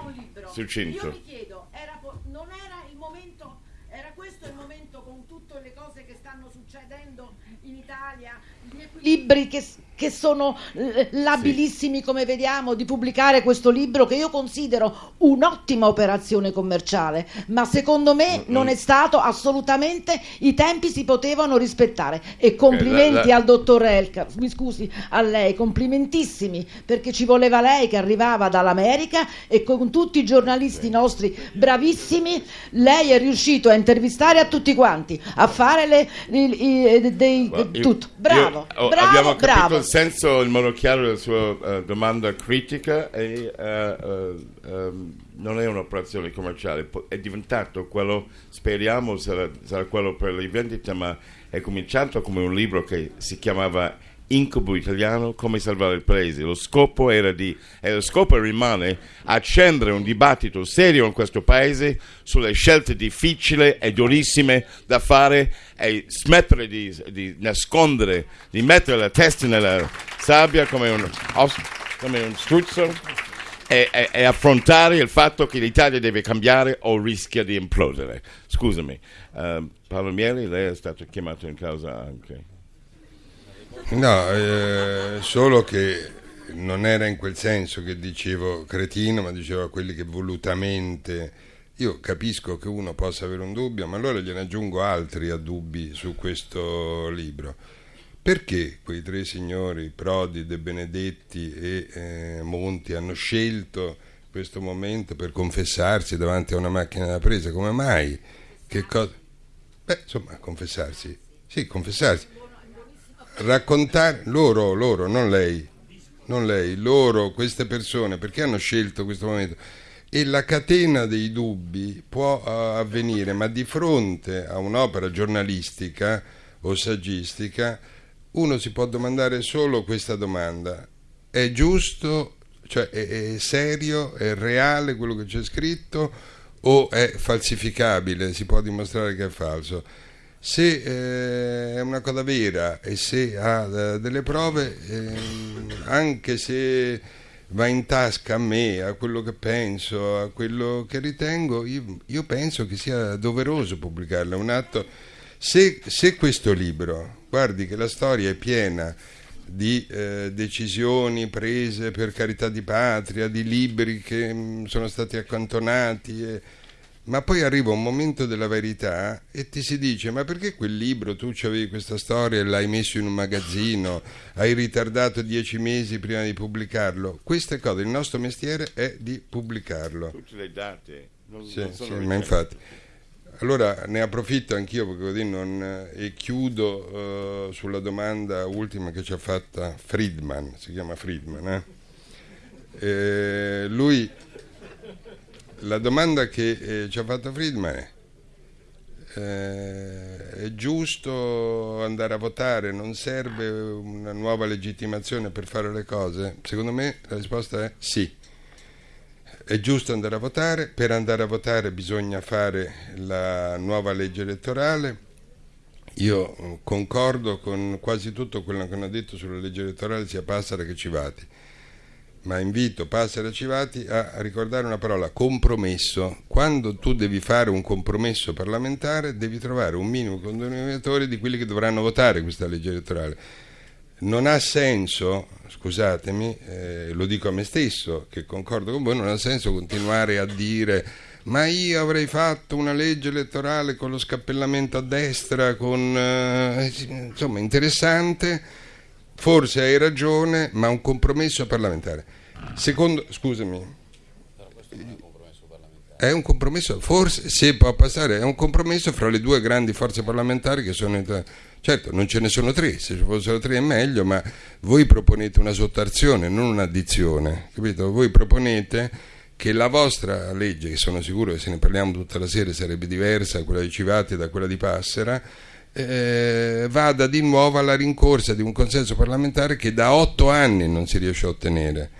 Succinto. Io mi chiedo, era po- non era il momento, era questo il momento con tutte le cose che stanno succedendo in Italia, gli equilibri che, che sono eh, labilissimi come vediamo, di pubblicare questo libro che io considero un'ottima operazione commerciale, ma secondo me non è stato assolutamente, i tempi si potevano rispettare. E complimenti la- la- al dottor Elka, mi scusi, a lei, complimentissimi, perché ci voleva lei che arrivava dall'America e con tutti i giornalisti nostri bravissimi, lei è riuscito a intervistare a tutti quanti, a fare le, i- i- dei, Ma io- tutto. Bravo, io- oh, bravo, bravo. Senso in modo chiaro della sua eh, domanda critica eh, eh, ehm, non è un'operazione commerciale, è diventato quello, speriamo sarà, sarà quello per le vendite, ma è cominciato come un libro che si chiamava Incubo italiano, come salvare il paese. Lo scopo era di, e lo scopo rimane accendere un dibattito serio in questo paese sulle scelte difficili e durissime da fare e smettere di, di nascondere, di mettere la testa nella sabbia come un, come un struzzo e, e- e affrontare il fatto che l'Italia deve cambiare o rischia di implodere. Scusami, eh, Paolo Mieli, lei è stato chiamato in causa anche. No, eh, solo che non era in quel senso che dicevo cretino, ma dicevo a quelli che volutamente... Io capisco che uno possa avere un dubbio, ma allora gliene aggiungo altri a dubbi su questo libro. Perché quei tre signori, Prodi, De Benedetti e eh, Monti, hanno scelto questo momento per confessarsi davanti a una macchina da presa? Come mai? Che cosa? Beh, insomma, confessarsi. Sì, confessarsi raccontare loro, loro, non lei, non lei, loro, queste persone, perché hanno scelto questo momento? E la catena dei dubbi può eh, avvenire, ma di fronte a un'opera giornalistica o saggistica, uno si può domandare solo questa domanda: è giusto, cioè è, è serio, è reale quello che c'è scritto o è falsificabile? Si può dimostrare che è falso? Se eh, è una cosa vera e se ha eh, delle prove, ehm, anche se va in tasca a me, a quello che penso, a quello che ritengo, io, io penso che sia doveroso pubblicarlo. È un atto. Se, se questo libro, guardi che la storia è piena di eh, decisioni prese per carità di patria, di libri che mh, sono stati accantonati. E, ma poi arriva un momento della verità e ti si dice ma perché quel libro tu avevi questa storia e l'hai messo in un magazzino hai ritardato dieci mesi prima di pubblicarlo queste cose il nostro mestiere è di pubblicarlo Tutte le date. Non, sì, non sono sì, ma infatti allora ne approfitto anch'io perché così non, e chiudo eh, sulla domanda ultima che ci ha fatta Friedman si chiama Friedman eh? Eh, lui la domanda che eh, ci ha fatto Friedman è eh, è giusto andare a votare? Non serve una nuova legittimazione per fare le cose? Secondo me la risposta è sì. È giusto andare a votare, per andare a votare bisogna fare la nuova legge elettorale. Io eh, concordo con quasi tutto quello che hanno detto sulla legge elettorale, sia Passera che Civati ma invito Passera Civati a ricordare una parola, compromesso. Quando tu devi fare un compromesso parlamentare devi trovare un minimo denominatore di quelli che dovranno votare questa legge elettorale. Non ha senso, scusatemi, eh, lo dico a me stesso, che concordo con voi, non ha senso continuare a dire ma io avrei fatto una legge elettorale con lo scappellamento a destra, con, eh, insomma interessante, forse hai ragione, ma un compromesso parlamentare. Secondo, scusami, è un compromesso, forse se può passare, è un compromesso fra le due grandi forze parlamentari che sono... in- Certo, non ce ne sono tre, se ci fossero tre è meglio, ma voi proponete una sottrazione, non un'addizione, capito? Voi proponete che la vostra legge, che sono sicuro che se ne parliamo tutta la sera sarebbe diversa, quella di Civati da quella di Passera, eh, vada di nuovo alla rincorsa di un consenso parlamentare che da otto anni non si riesce a ottenere.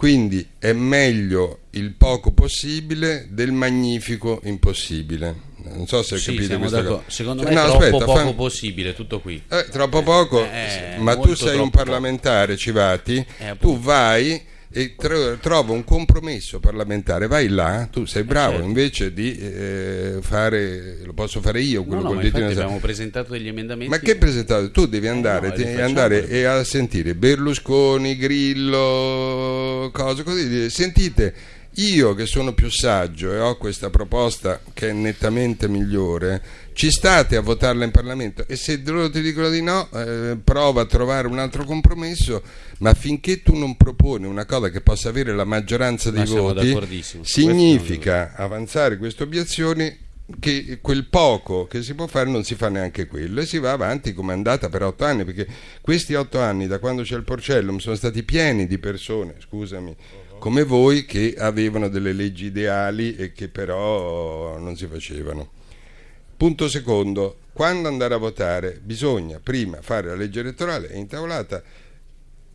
Quindi è meglio il poco possibile del magnifico impossibile. Non so se hai Sì, capito questa cosa. Secondo Cioè, me è no, troppo aspetta, poco fa- possibile, tutto qui. eh, troppo poco, Eh, ma tu sei un parlamentare, Civati, Eh, tu vai e tro- trova un compromesso parlamentare, vai là, tu sei bravo, certo. invece di eh, fare, lo posso fare io No, quello no, col infatti nel- abbiamo presentato degli emendamenti. ma che presentato? Tu devi andare, no, facciamo. andare e a sentire Berlusconi, Grillo, cose così. Sentite, io che sono più saggio e ho questa proposta che è nettamente migliore, ci state a votarla in Parlamento? E se loro ti dicono di no, eh, prova a trovare un altro compromesso, ma finché tu non proponi una cosa che possa avere la maggioranza dei Ma voti, significa avanzare queste obiezioni che quel poco che si può fare non si fa neanche quello e si va avanti come è andata per otto anni perché questi otto anni da quando c'è il Porcellum sono stati pieni di persone scusami come voi che avevano delle leggi ideali e che però non si facevano. Punto secondo quando andare a votare bisogna prima fare la legge elettorale è intavolata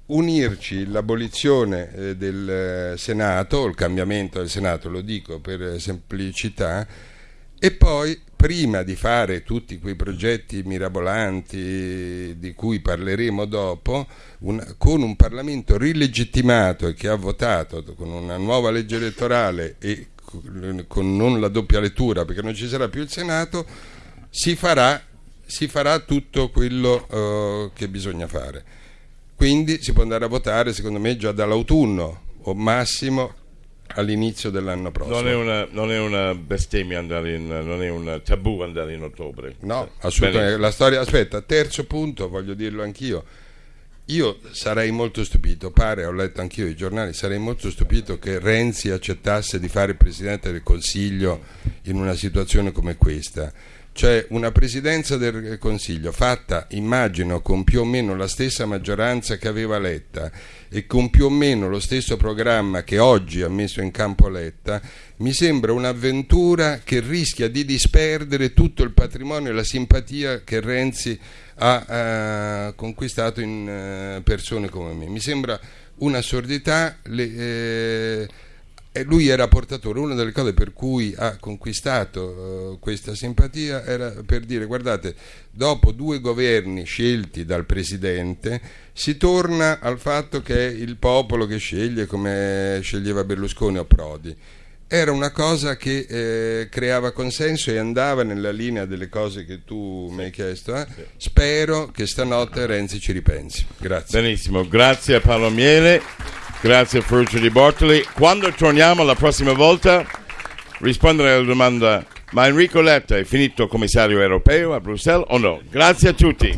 unirci l'abolizione eh, del eh, Senato, il cambiamento del Senato, lo dico per eh, semplicità, e poi prima di fare tutti quei progetti mirabolanti di cui parleremo dopo, un- con un Parlamento rilegittimato e che ha votato con una nuova legge elettorale e con- con non la doppia lettura perché non ci sarà più il Senato, si farà, si farà tutto quello eh, che bisogna fare. Quindi si può andare a votare, secondo me, già dall'autunno o massimo all'inizio dell'anno prossimo. Non è, una, non è una bestemmia andare in, non è un tabù andare in ottobre. No, Eh, assolutamente. La storia, aspetta, terzo punto, voglio dirlo anch'io. Io sarei molto stupito, pare, ho letto anch'io i giornali, sarei molto stupito che Renzi accettasse di fare il Presidente del Consiglio in una situazione come questa. Cioè una presidenza del Consiglio fatta, immagino, con più o meno la stessa maggioranza che aveva Letta e con più o meno lo stesso programma che oggi ha messo in campo Letta, mi sembra un'avventura che rischia di disperdere tutto il patrimonio e la simpatia che Renzi ha eh, conquistato in eh, persone come me. Mi sembra un'assurdità. le- eh, e lui era portatore, una delle cose per cui ha conquistato eh, questa simpatia era per dire guardate, dopo due governi scelti dal Presidente si torna al fatto che è il popolo che sceglie come sceglieva Berlusconi o Prodi era una cosa che eh, creava consenso e andava nella linea delle cose che tu mi hai chiesto. eh. Spero che stanotte Renzi ci ripensi. Grazie. Benissimo, grazie a Paolo Miele, grazie Ferruccio Di Bortoli. Quando torniamo la prossima volta rispondere alla domanda ma Enrico Letta è finito commissario europeo a Bruxelles o no? Grazie a tutti.